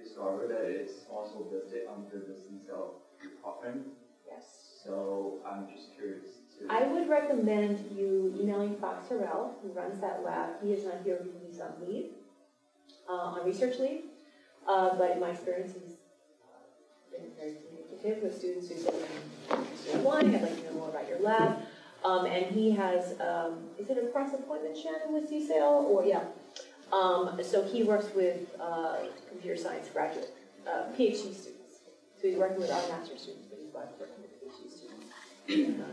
discovered that it's also listed under the CSAIL department. Yes. So I'm just curious to. I would recommend you emailing Fox Harrell, who runs that lab. He is not here because he's on leave. uh, on research leave. Uh, but my experience uh, been very communicative with students who say, "I'm one, I'd like to know more about your lab." Um, and he has, um, is it a cross appointment, Shannon, with CSAIL? Or, yeah. Um, so he works with uh, computer science graduate, uh, PhD students. So he's working with our master's students, but he's working with PhD students. uh.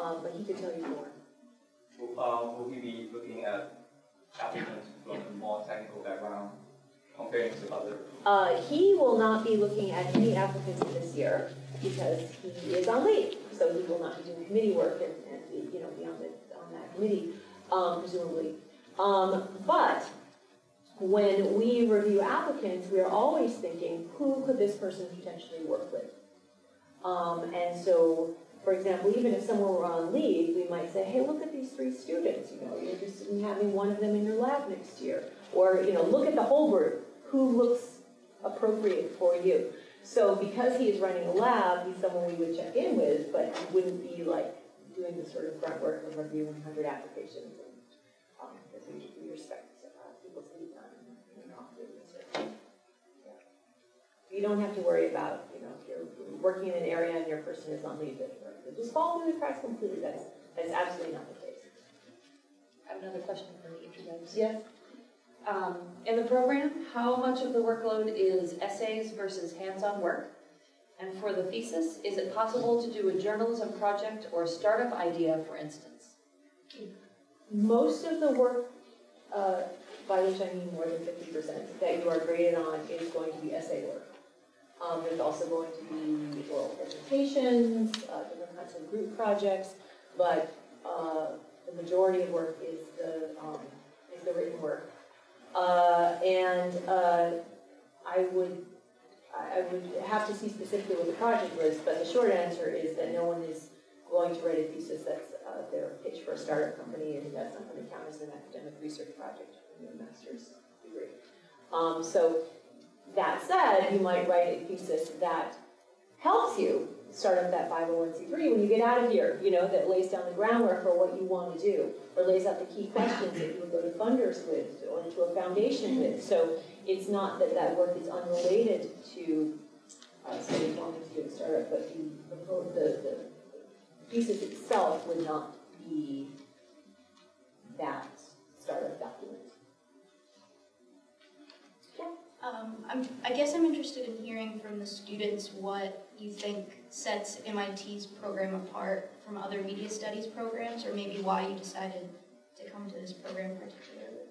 Um, but he could tell you more. Will, uh, will he be looking at applicants from a more technical background Uh, he will not be looking at any applicants this year because he is on leave. So he will not be doing committee work and, and be, you know, be on, the, on that committee, um, presumably. Um, but when we review applicants, we are always thinking, who could this person potentially work with? Um, and so, for example, even if someone were on leave, we might say, hey, look at these three students, you know, you're interested in having one of them in your lab next year. Or, you know, look at the whole group, who looks appropriate for you? So because he is running a lab, he's someone we would check in with, but he wouldn't be like doing the sort of grunt work of reviewing 100 applications. And, um, respect people's time and, research. You don't have to worry about, you know, if you're working in an area and your person is on leave, that you're just fall through the cracks completely. That's, that's absolutely not the case. I have another question for each of those. Yes? Um, in the program, how much of the workload is essays versus hands-on work? And for the thesis, is it possible to do a journalism project or a startup idea, for instance? Most of the work, uh, by which I mean more than 50%, that you are graded on is going to be essay work. Um, there's also going to be oral presentations, uh, of group projects, but uh, the majority of work is the, um, is the written work. Uh, and uh, I would I would have to see specifically what the project was, but the short answer is that no one is going to write a thesis that's uh, their pitch for a startup company, and that's not going to count as an academic research project in your master's degree. Um, so that said, you might write a thesis that helps you start up that 501c3 when you get out of here, you know, that lays down the groundwork for what you want to do, or lays out the key questions that you would go to funders with, or to a foundation with. So it's not that that work is unrelated to, uh, say, wanting to do a startup, but the, the, the thesis itself would not be that startup document. Um, I'm, I guess I'm interested in hearing from the students what you think sets MIT's program apart from other media studies programs, or maybe why you decided to come to this program particularly.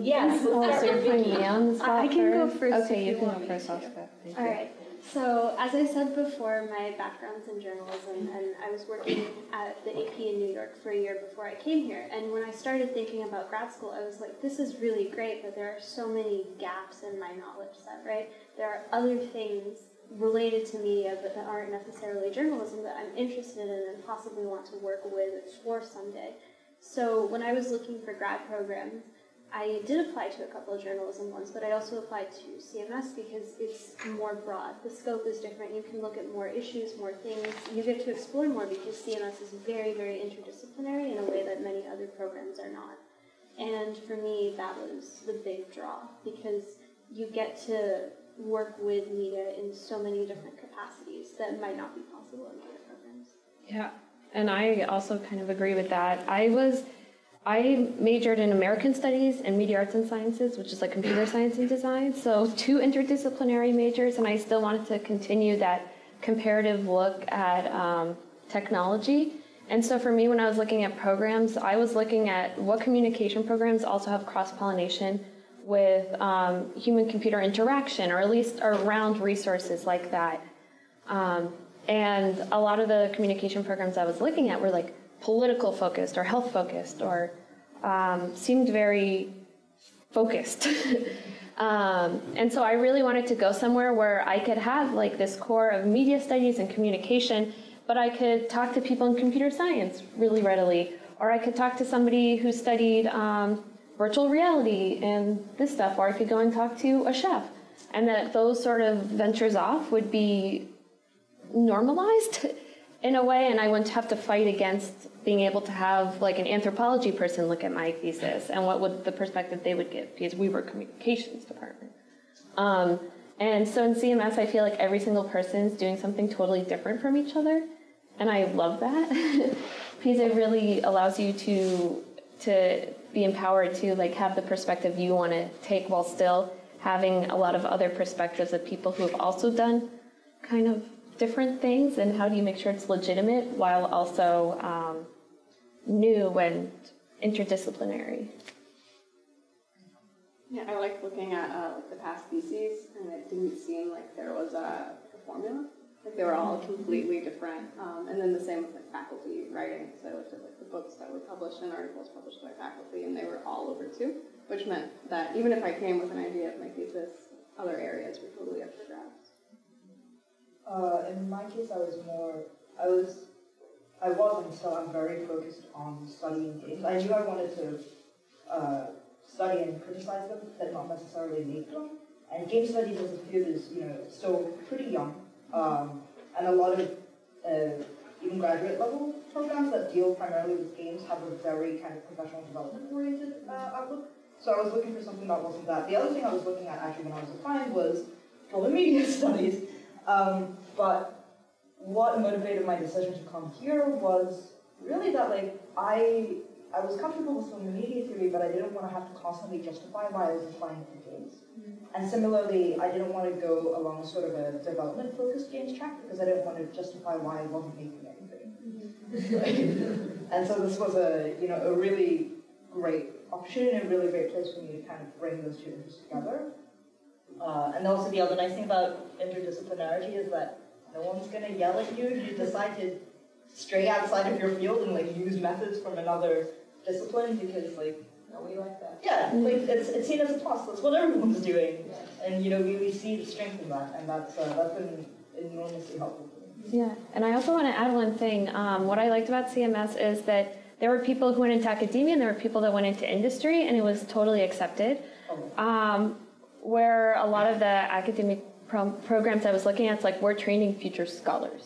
Yes, Oh, let's so you're putting Vicky. me on the spot I can go first? first Okay, if you you can want go me first, to. Oscar. Thank All you. right. So as I said before, my background's in journalism, and I was working at the AP in New York for a year before I came here. And when I started thinking about grad school, I was like, this is really great, but there are so many gaps in my knowledge set, right? There are other things related to media but that aren't necessarily journalism that I'm interested in and possibly want to work with or explore someday. So when I was looking for grad programs, I did apply to a couple of journalism ones, but I also applied to CMS because it's more broad. The scope is different. You can look at more issues, more things. You get to explore more because CMS is very, very interdisciplinary in a way that many other programs are not. And for me, that was the big draw because you get to work with media in so many different capacities that might not be possible in other programs. Yeah, and I also kind of agree with that. I was, I majored in American Studies and Media Arts and Sciences, which is like computer science and design. So two interdisciplinary majors, and I still wanted to continue that comparative look at um, technology. And so for me, when I was looking at programs, I was looking at what communication programs also have cross-pollination with um, human-computer interaction, or at least around resources like that. Um, and a lot of the communication programs I was looking at were like political focused or health focused or um, seemed very focused. um, and so I really wanted to go somewhere where I could have like this core of media studies and communication, but I could talk to people in computer science really readily, or I could talk to somebody who studied um, virtual reality and this stuff, or I could go and talk to a chef. And that those sort of ventures off would be normalized in a way, and I wouldn't have to fight against being able to have like an anthropology person look at my thesis and what would the perspective they would give because we were communications department. Um, and so in CMS, I feel like every single person is doing something totally different from each other, and I love that because it really allows you to to be empowered to like have the perspective you want to take while still having a lot of other perspectives of people who have also done kind of different things and how do you make sure it's legitimate while also um, new and interdisciplinary. Yeah, I like looking at uh, like the past theses, and it didn't seem like there was a, a formula. Like they were all completely different. Um, and then the same with like faculty writing. So I looked at like the books that were published and articles published by faculty, and they were all over too. Which meant that even if I came with an idea of my thesis, other areas were totally up for grabs. Uh, in my case, I was more, I was, I was and still I'm very focused on studying games. I knew I wanted to uh, study and criticize them, but not necessarily make them. And game studies as a field is, you know, still pretty young. Um, and a lot of uh, even graduate level programs that deal primarily with games have a very kind of professional development oriented uh, outlook. So I was looking for something that wasn't that. The other thing I was looking at actually when I was applying was global media studies. Um, but what motivated my decision to come here was really that like I I was comfortable with film and media theory, but I didn't want to have to constantly justify why I was applying for games. And similarly, I didn't want to go along sort of a development-focused games track because I didn't want to justify why I wasn't making anything. and so this was a you know a really great opportunity and a really great place for me to kind of bring those two interests together. Uh, and also the other nice thing about interdisciplinarity is that no one's gonna yell at you if you decide to stray outside of your field and like use methods from another discipline because like No, we like that. yeah, like it's, it's seen as a plus. That's what everyone's doing, and you know we, we see the strength in that, and that's uh, that's been enormously helpful. Yeah, and I also want to add one thing. Um, what I liked about CMS is that there were people who went into academia and there were people that went into industry, and it was totally accepted. Um, where a lot of the academic pro- programs I was looking at, it's like we're training future scholars.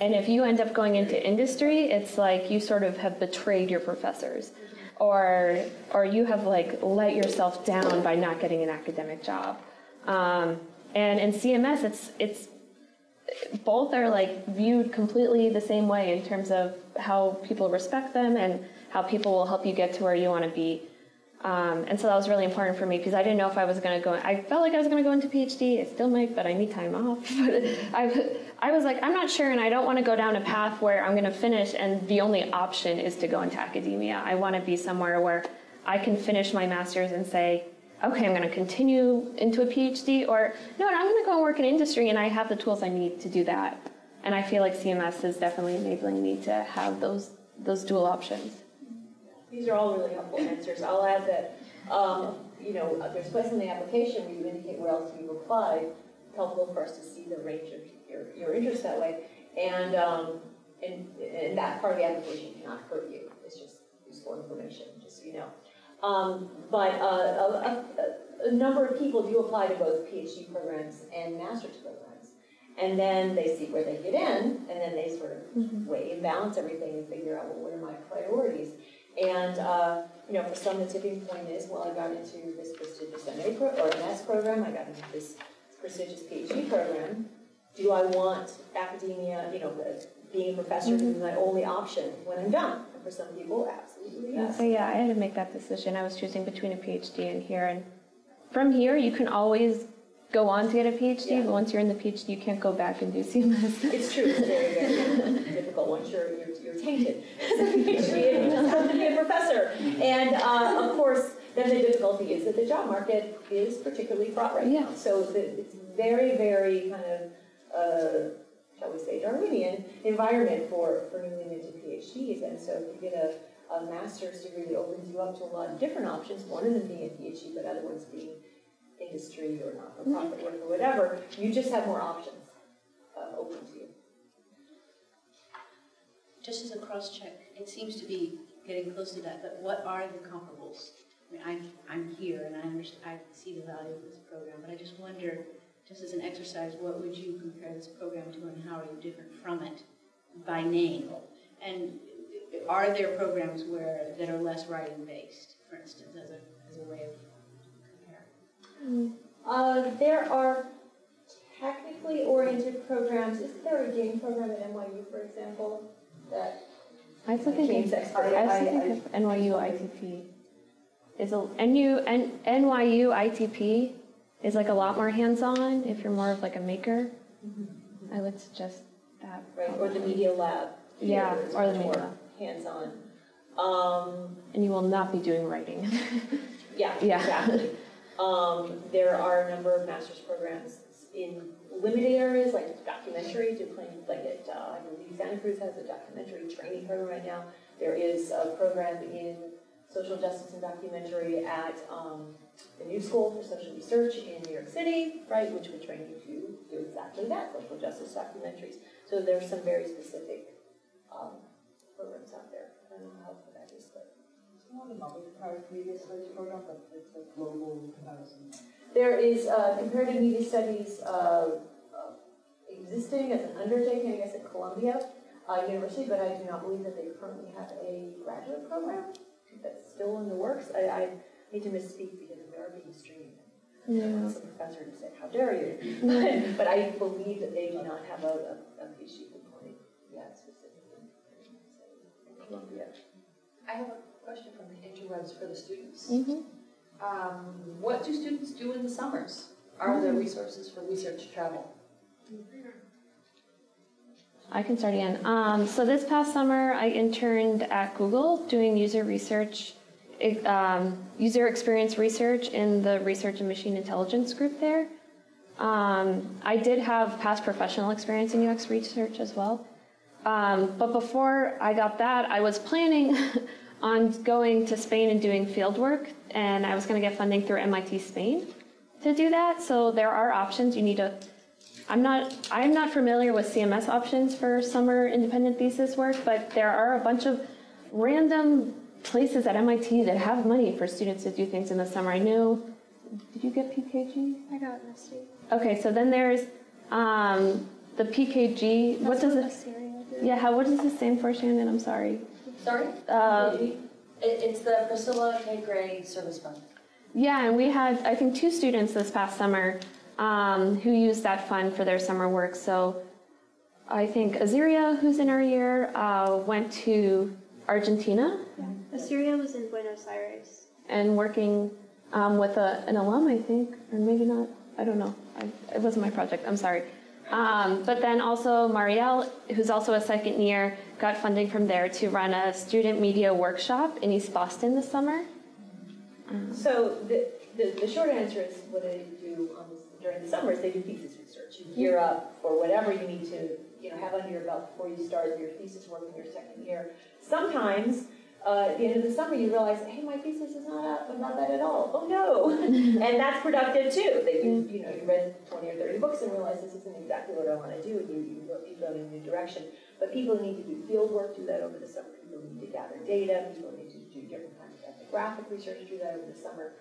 And if you end up going into industry, it's like you sort of have betrayed your professors. Or, or you have like let yourself down by not getting an academic job. Um, and in CMS, it's, it's both are like viewed completely the same way in terms of how people respect them and how people will help you get to where you want to be. Um, and so that was really important for me because I didn't know if I was going to go. I felt like I was going to go into PhD. I still might, but I need time off. But I, I was like, I'm not sure, and I don't want to go down a path where I'm going to finish and the only option is to go into academia. I want to be somewhere where I can finish my master's and say, okay, I'm going to continue into a PhD, or no, I'm going to go and work in industry, and I have the tools I need to do that. And I feel like CMS is definitely enabling me to have those those dual options. These are all really helpful answers. I'll add that, um, you know, there's a place in the application where you indicate where else you've applied. It's helpful for us to see the range of your, your interests that way. And, um, and, and that part of the application cannot hurt you. It's just useful information, just so you know. Um, but uh, a, a, a number of people do apply to both PhD programs and master's programs. And then they see where they get in, and then they sort of weigh and balance everything and figure out, well, what are my priorities? And, uh, you know, for some, the tipping point is, well, I got into this prestigious MA pro or MS program, I got into this prestigious PhD program. Do I want academia, you know, the, being a professor to be my only option when I'm done? And for some people, absolutely yes. So yeah, I had to make that decision. I was choosing between a PhD and here, and from here you can always go on to get a PhD, but once you're in the PhD, you can't go back and do CMS. It's true, it's very, very difficult once you're, you're, you're tainted. PhD, and you just have to be a professor. And uh, of course, then the difficulty is that the job market is particularly fraught right now. So the, it's very, very kind of, uh, shall we say, Darwinian environment for, for newly minted PhDs. And so if you get a, a master's degree opens you up to a lot of different options, one of them being a PhD, but other ones being industry or not-for-profit work or whatever, you just have more options uh, open to you. Just as a cross-check, it seems to be getting close to that, but what are the comparables? I mean, I'm, I'm here and I understand, I see the value of this program, but I just wonder, just as an exercise, what would you compare this program to and how are you different from it by name? And are there programs where, that are less writing-based, for instance, as a, as a way of? Uh, there are technically oriented programs. Isn't there a game program at NYU, for example, that I looking, Games I was thinking of NYU ITP. Is a NU, N, NYU ITP is like a lot more hands-on if you're more of like a maker. I would suggest that. Right, or the media lab. Yeah, is or the media lab. Hands-on. Um, And you will not be doing writing. yeah, Yeah. exactly. Um, there are a number of master's programs in limited areas, like documentary, play, like at, uh, I believe Santa Cruz has a documentary training program right now. There is a program in social justice and documentary at, um, the New School for Social Research in New York City, right, which would train you to do exactly that, social justice documentaries. So there's some very specific, um, programs out there. There is uh, comparative media studies uh, uh, existing as an undertaking, I guess, at Columbia uh, University, but I do not believe that they currently have a graduate program. That's still in the works. I, I hate to misspeak because they are being streamed. Yeah. Some professor would say, how dare you? But, but I believe that they do not have a, a, a PhD component yet specifically in Columbia. I have a question from the interwebs for the students. Mhm. Um, what do students do in the summers? Are there resources for research travel? I can start again. Um, so this past summer, I interned at Google doing user research, um, user experience research in the research and machine intelligence group there. Um, I did have past professional experience in UX research as well. Um, but before I got that, I was planning on going to Spain and doing field work, and I was going to get funding through MIT Spain to do that. So there are options. You need to I'm not, I'm not familiar with CMS options for summer independent thesis work, but there are a bunch of random places at MIT that have money for students to do things in the summer. I know, did you get PKG? I got MISTI. Okay, so then there's um, the PKG. what does it? Yeah, how, what does it stand for, Shannon? I'm sorry. Sorry? Uh, It, it's the Priscilla K. Gray Service Fund. Yeah, and we had, I think, two students this past summer um, who used that fund for their summer work. So I think Aziria, who's in our year, uh, went to Argentina Assyria was in Buenos Aires. and working um, with a, an alum, I think, or maybe not. I don't know. I, it wasn't my project. I'm sorry. Um, but then also Marielle, who's also a second year, got funding from there to run a student media workshop in East Boston this summer. So the, the, the short answer is what they do during the summer is they do thesis research. You gear up for whatever you need to, you know, have under your belt before you start your thesis work in your second year. Sometimes, uh, at the end of the summer, you realize, hey, my thesis is not up, not that at all. Oh no! and that's productive too. That you, you know, you read 20 or 30 books and realize this isn't exactly what I want to do, and you, you, go, you go in a new direction. But people need to do field work, do that over the summer. People need to gather data. People need to do different kinds of ethnographic research, do that over the summer.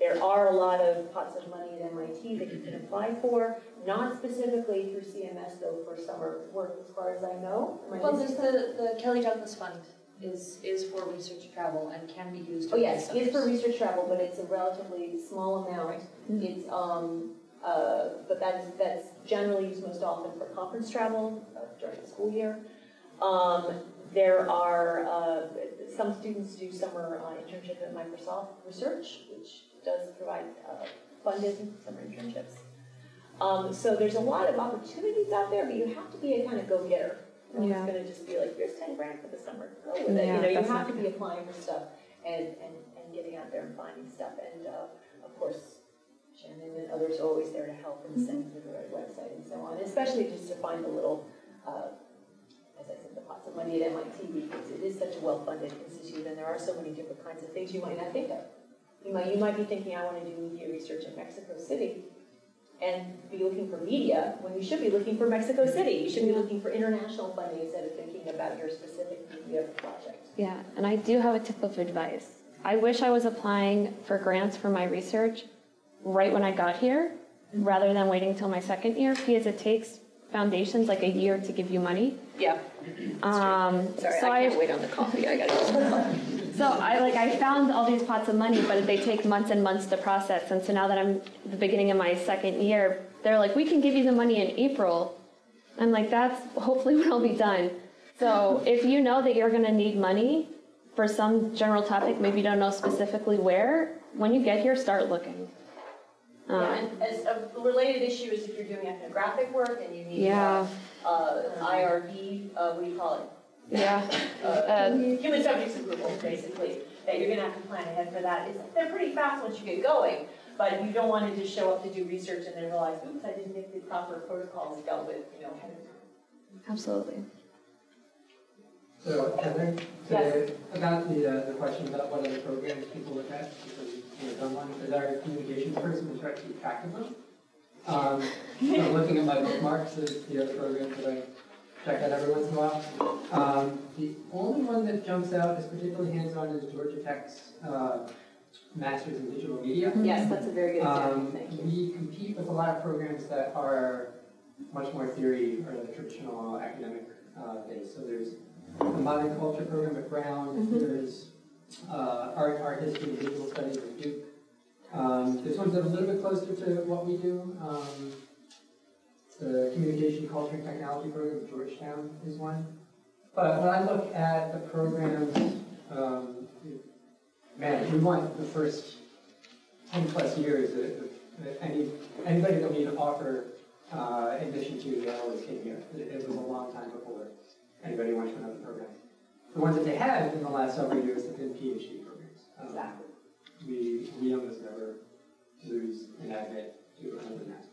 There are a lot of pots of money at MIT that you can apply for, not specifically through CMS though for summer work as far as I know. Well, there's the, the Kelly Douglas Fund is, is for research travel and can be used. Oh, yes, it's for summers. research travel, but it's a relatively small amount. It's, um, uh, but that's, that's generally used most often for conference travel uh, during the school year. Um, there are, uh, some students do summer uh, internship at Microsoft Research, which does provide uh, funded summer internships. Um, so there's a lot of opportunities out there, but you have to be a kind of go-getter. No one's Yeah. gonna just be like, here's ten grand for the summer, go with it. You know, you have to be applying for stuff and, and, and getting out there and finding stuff. And, uh, of course, Shannon and others are always there to help and send you to the right website and so on, especially just to find the little, uh, as I said, the pots of money at MIT because it is such a well-funded institute and there are so many different kinds of things you might not think of. You might, you might be thinking, I want to do media research in Mexico City and be looking for media when you should be looking for Mexico City. You should be looking for international funding instead of thinking about your specific media project. Yeah, and I do have a tip of advice. I wish I was applying for grants for my research right when I got here, rather than waiting till my second year, because it takes foundations like a year to give you money. Yeah. Um, Sorry, so I can't wait on the coffee, I gotta. So I like I found all these pots of money, but they take months and months to process. And so now that I'm at the beginning of my second year, they're like, we can give you the money in April. I'm like, that's hopefully when I'll be done. So if you know that you're gonna need money for some general topic, maybe you don't know specifically where, when you get here, start looking. Yeah, Um, and as a related issue is if you're doing ethnographic work and you need Yeah. uh, IRB, uh, what do you call it? Yeah. Uh, human subjects approval, basically, that you're gonna have to plan ahead for that. It's, they're pretty fast once you get going, but you don't wanna just show up to do research and then realize, oops, I didn't make the proper protocols dealt with, you know, ahead. Absolutely. So, Heather, to, about the, uh, the question about what other programs people look at, because you've done one, as our communications person, we try to keep track of them. Um, so I'm looking at my bookmarks of the other programs that I check out every once in a while. Um, the only one that jumps out as particularly hands-on is Georgia Tech's, uh, Masters in Digital Media. Yes, that's a very good example, Um, thank you. We compete with a lot of programs that are much more theory or the traditional academic uh, base. So there's the modern culture program at Brown. Mhm. There's uh, art, art history, and visual studies at Duke. Um, there's ones a little bit closer to what we do. Um, the communication, culture, and technology program at Georgetown is one. But when I look at the programs, um, man, we want the first 10 plus years, uh, any, anybody that we offer uh, admission to, they always came here. It, it was a long time before anybody went to another program. The ones that they had in the last several years have been PhD programs. Um, Exactly. We, we almost never lose an admit to another master's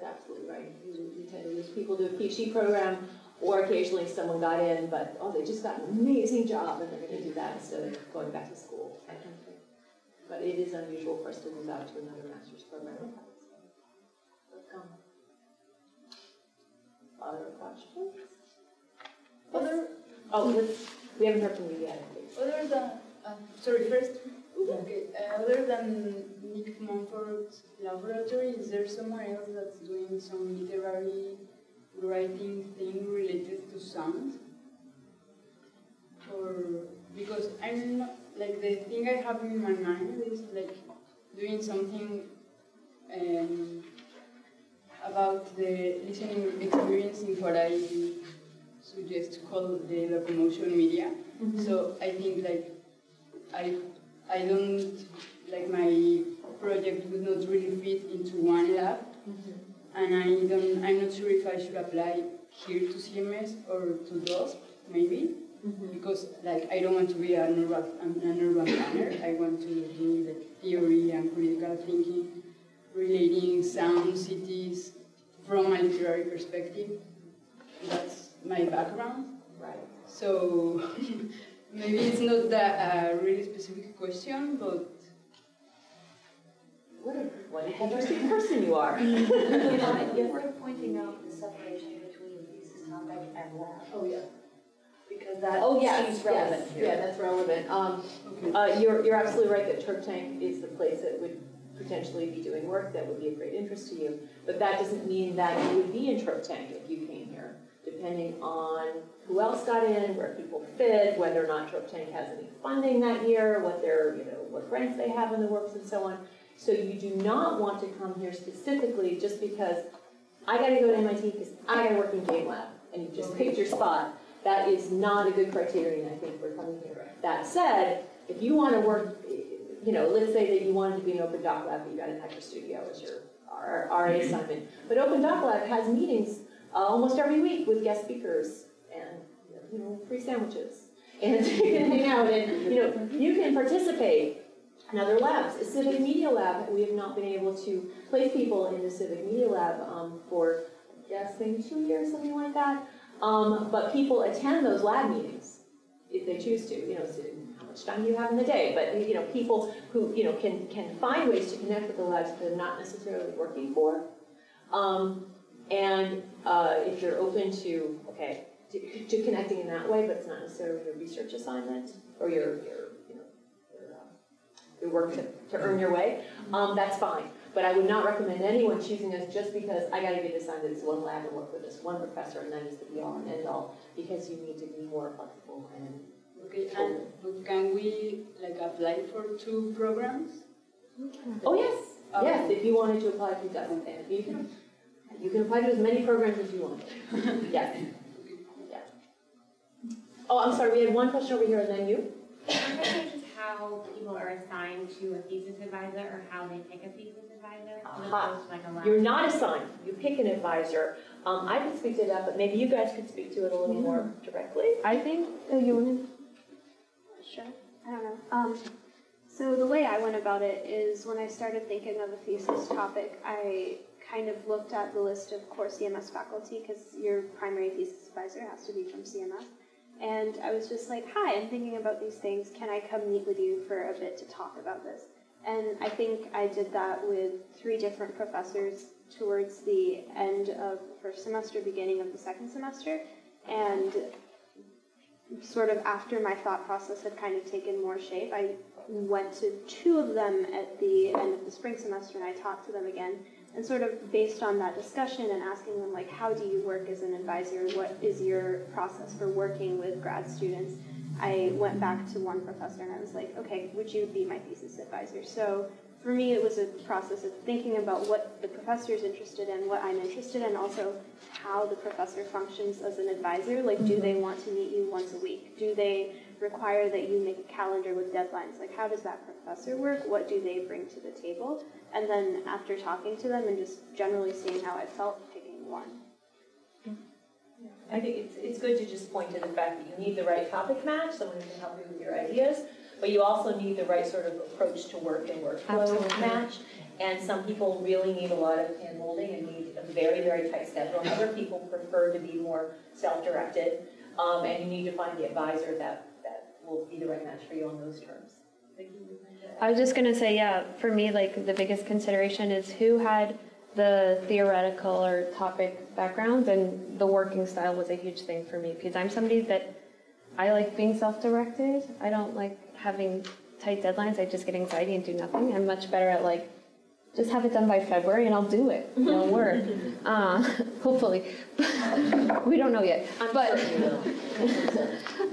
that's absolutely right. You, you tend to lose people to a PhD program, or occasionally someone got in, but, oh, they just got an amazing job, and they're gonna do that instead of going back to school, that kind of thing. But it is unusual for us to move out to another master's program. But, um, Other questions? Other, oh, we haven't heard from you yet, please. Other than, uh, sorry, first, okay, uh, other than Nick Montfort's laboratory, is there someone else that's doing some literary writing thing related to sound? Or, because I'm not, like, the thing I have in my mind is like doing something um, about the listening experience in what I suggest called the locomotion media. So I think like I I don't like my project would not really fit into one lab, mm-hmm. and I don't I'm not sure if I should apply here to CMS or to DUSP maybe mm-hmm. because like I don't want to be an urban an urban planner. I want to do like theory and critical thinking, relating sound cities from a literary perspective. That's my background. Right. So maybe it's not that a really specific question, but What a, what an interesting person you are. You know, it's worth pointing out the separation between thesis topic and lab. Oh, yeah. Because that Oh, yes, seems yes, relevant here. yeah, that's relevant. Um, uh, you're, you're absolutely right that Trope Tank is the place that would potentially be doing work that would be of great interest to you. But that doesn't mean that you would be in Trope Tank if you came here, depending on who else got in, where people fit, whether or not Trope Tank has any funding that year, what their, you know, what grants they have in the works and so on. So you do not want to come here specifically just because I gotta go to MIT because I gotta work in game lab, and you just picked your spot. That is not a good criterion, I think, for coming here. That said, if you wanna work, you know, let's say that you wanted to be an Open Doc Lab, but you got an HyperStudio as your RA mm-hmm. assignment. But Open Doc Lab has meetings almost every week with guest speakers and, you know, free sandwiches. And you can hang out and, you know, you can participate in other labs. A civic media lab, we have not been able to place people in the civic media lab um, for, I guess, maybe two years, something like that. Um, but people attend those lab meetings if they choose to. You know, so how much time do you have in the day? But you know, people who you know can can find ways to connect with the labs that they're not necessarily working for. Um, and uh, if you're open to okay to, to connecting in that way, but it's not necessarily your research assignment or your your you know your, uh, your work to, to earn your way, um, that's fine. But I would not recommend anyone choosing us just because I gotta get assigned to this one lab and work with this one professor and that is the be all and end all, because you need to be more flexible and. Okay, and can we like apply for two programs? Oh, yes, Oh. yes, if you wanted to apply to and you can, you can apply to as many programs as you want. Yes. Yeah. Oh, I'm sorry, we had one question over here and then you? I'm curious as how people are assigned to a thesis advisor or how they pick a thesis advisor. as Aha. opposed to like a. You're not assigned, you pick an advisor. Um, I can speak to that, but maybe you guys could speak to it a little more directly. I think, oh, you want to? Sure. I don't know. Um, so the way I went about it is when I started thinking of a thesis topic, I kind of looked at the list of core CMS faculty because your primary thesis advisor has to be from CMS. And I was just like, hi, I'm thinking about these things. Can I come meet with you for a bit to talk about this? And I think I did that with three different professors towards the end of the first semester, beginning of the second semester. And sort of after my thought process had kind of taken more shape, I went to two of them at the end of the spring semester and I talked to them again. And sort of based on that discussion and asking them, like, how do you work as an advisor? What is your process for working with grad students? I went back to one professor and I was like, okay, would you be my thesis advisor? So for me, it was a process of thinking about what the professor is interested in, what I'm interested in, also how the professor functions as an advisor. Like, do mm-hmm. they want to meet you once a week? Do they require that you make a calendar with deadlines? Like, how does that professor work? What do they bring to the table? And then after talking to them and just generally seeing how I felt, picking one. I think it's, it's good to just point to the fact that you need the right topic match, someone who can help you with your ideas, but you also need the right sort of approach to work and workflow Absolutely. match. And some people really need a lot of hand holding and need a very, very tight schedule. And Other people prefer to be more self-directed. Um, and you need to find the advisor that, that will be the right match for you on those terms. I was just gonna say, yeah, for me, like the biggest consideration is who had the theoretical or topic backgrounds, and the working style was a huge thing for me because I'm somebody that I like being self-directed. I don't like having tight deadlines. I just get anxiety and do nothing. I'm much better at like just have it done by February and I'll do it. It'll work. Uh, hopefully, we don't know yet. But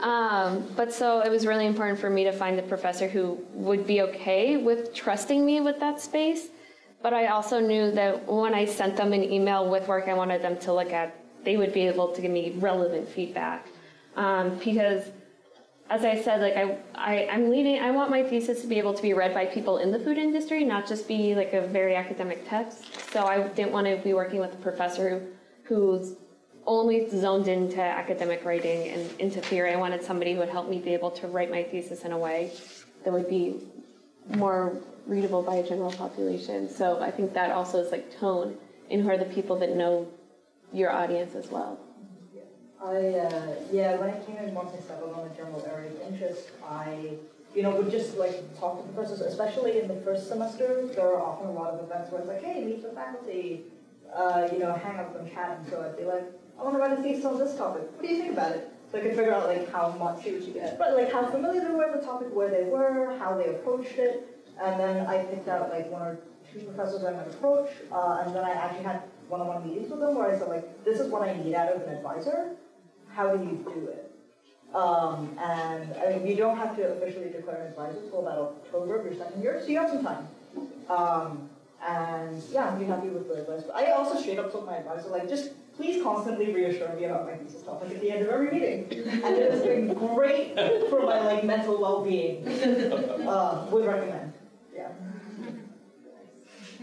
um, but so it was really important for me to find a professor who would be okay with trusting me with that space. But I also knew that when I sent them an email with work I wanted them to look at, they would be able to give me relevant feedback. Um, because as I said, like I, I, I'm leading, I want my thesis to be able to be read by people in the food industry, not just be like a very academic text. So I didn't want to be working with a professor who, who's only zoned into academic writing and into theory. I wanted somebody who would help me be able to write my thesis in a way that would be more readable by a general population. So I think that also is like tone in who are the people that know your audience as well. I, uh, yeah, when I came in once I settled on a general area of interest, I, you know, would just like talk to professors, especially in the first semester. There are often a lot of events where it's like, hey, meet the faculty, uh, you know, hang out and chat. And so I'd be like, I want to write a thesis on this topic. What do you think about it? So I could figure out like how much, you get. but like how familiar they were with the topic, where they were, how they approached it, and then I picked out like one or two professors I might approach, uh, and then I actually had one-on-one meetings with them where I said like, this is what I need out of an advisor. How do you do it? Um, and I mean, you don't have to officially declare an advisor until about October of your second year, so you have some time. Um, and yeah, I'm pretty happy with the advice. But I also straight up told my advisor, like, just please constantly reassure me about my thesis topic at the end of every meeting. And it has been great for my like mental well-being. Uh, would recommend. Yeah.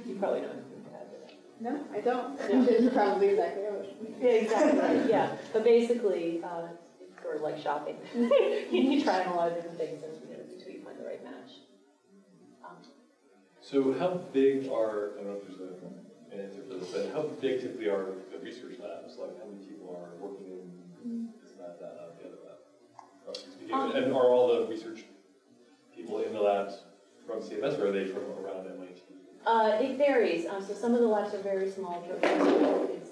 You probably don't. No, I don't. It's probably exactly Yeah, exactly, yeah, but basically, uh, it's sort of like shopping. You need to try on a lot of different things and, you know, until you find the right match. Um, So how big are, I don't know if there's a- an answer for this, but how big typically are the research labs? Like how many people are working in this lab, that lab, the other lab? Um, And are all the research people in the labs from CMS or are they from around MIT? Uh, it varies, um, so some of the labs are very small, it's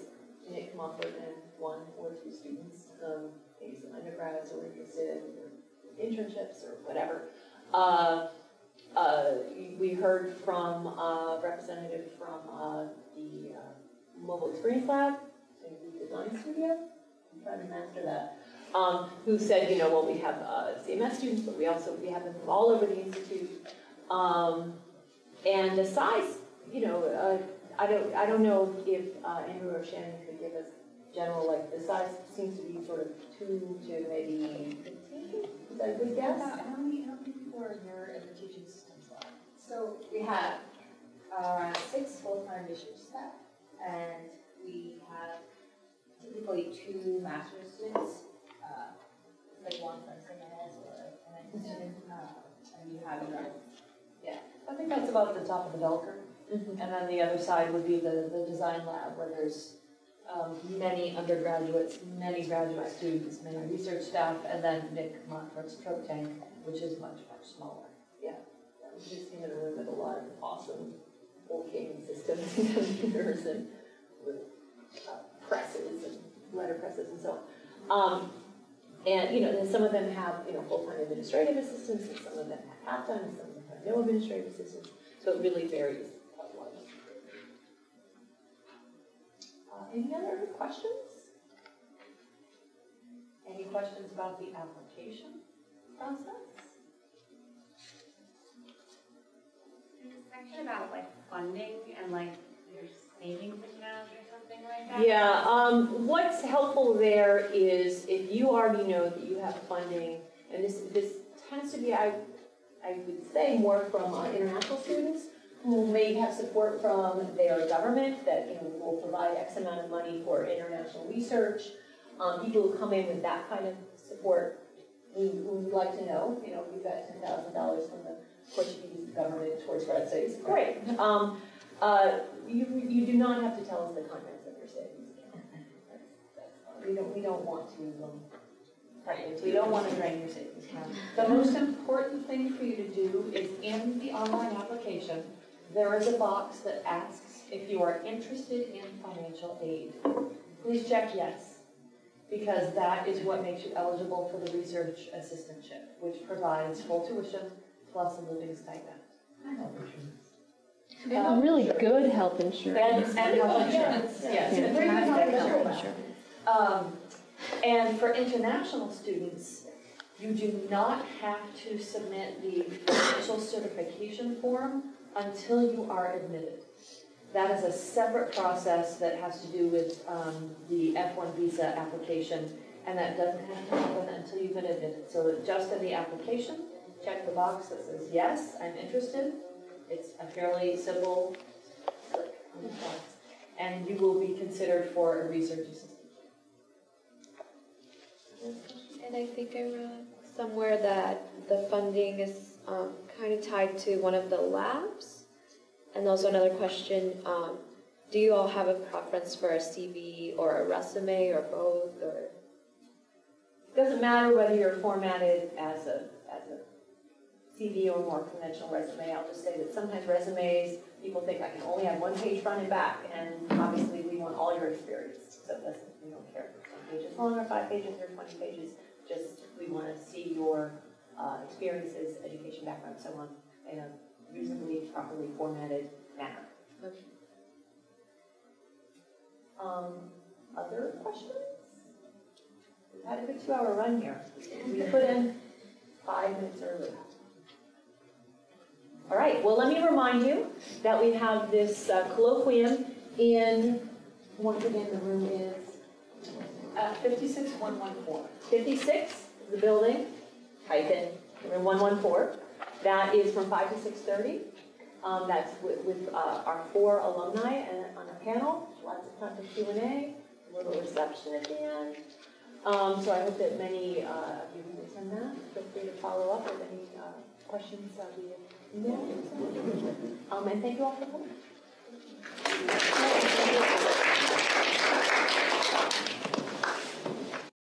Nick Montfort and one or two students, um, maybe some undergrads are interested in internships or whatever. Uh, uh, we heard from a representative from uh, the uh, Mobile Experience Lab, design studio, I'm trying to master that, um, who said, you know, well, we have uh, CMS students, but we also, we have them from all over the institute. Um, and the size, you know, uh, I don't, I don't know if uh, Andrew or Shannon could give us general, like, the size seems to be sort of two to maybe fifteen, is that a good guess? How many, how many people are here in the teaching systems lab? So we have around six full-time research staff, and we have typically two master's students, uh, like one from CMS or an student, uh, and you have your, yeah. I think that's about the top of the bell curve. And then the other side would be the, the design lab, where there's um, many undergraduates, many graduate students, many research staff, and then Nick Montfort's Trope Tank, which is much, much smaller. Yeah, we've just seen room with a lot of awesome working systems and computers and with uh, presses and letter presses and so on. Um, and, you know, then some of them have, you know, full-time administrative assistants, and some of them have half-time, and some of them have no administrative assistants. So it really varies. Uh, any other questions? Any questions about the application process? About like funding and like your savings account or something like that. Yeah, um, what's helpful there is if you already know that you have funding, and this, this tends to be, I, I would say more from uh, international students who may have support from their government that, you know, will provide X amount of money for international research. Um, people who come in with that kind of support, we, would like to know, you know, we've got ten thousand dollars from the Portuguese government towards grad studies, great. Um, uh, you, you do not have to tell us the contents of your savings account. That's, that's, we don't, we don't want to, um, Right, we don't want to drain your savings account. The most important thing for you to do is in the online application, there is a box that asks if you are interested in financial aid. Please check yes, because that is what makes you eligible for the research assistantship, which provides full tuition plus a living stipend. And really good health insurance. And, and health insurance, yes, and very good health insurance. Um, and for international students, you do not have to submit the official certification form until you are admitted. That is a separate process that has to do with um, the F1 visa application, and that doesn't have to happen until you've been admitted. So just in the application, check the box that says, yes, I'm interested. It's a fairly simple click on the box, and you will be considered for a research assistant. And I think I read somewhere that the funding is um, kind of tied to one of the labs. And also another question, um, do you all have a preference for a CV or a resume or both or? It doesn't matter whether you're formatted as a, as a CV or more conventional resume, I'll just say that sometimes resumes, people think I can only have one page front and back, and obviously we want all your experience, so doesn't, we don't care if it's ten pages long or five pages or twenty pages, just, we wanna see your, uh, experiences, education background, so on, in a reasonably properly formatted manner. Um, other questions? We've had a good two-hour run here. We put in five minutes early. All right, well, let me remind you that we have this uh, colloquium in, once again, the room is Uh, 56114. 56, is the building, type in room 114. That is from 5 to 6:30. Um, That's with, with uh, our four alumni and on a panel, lots of time for Q and A, little reception at the end. Um, So I hope that many uh, of you will attend that. Feel free to follow up with any uh, questions uh, via Um, And thank you all for coming.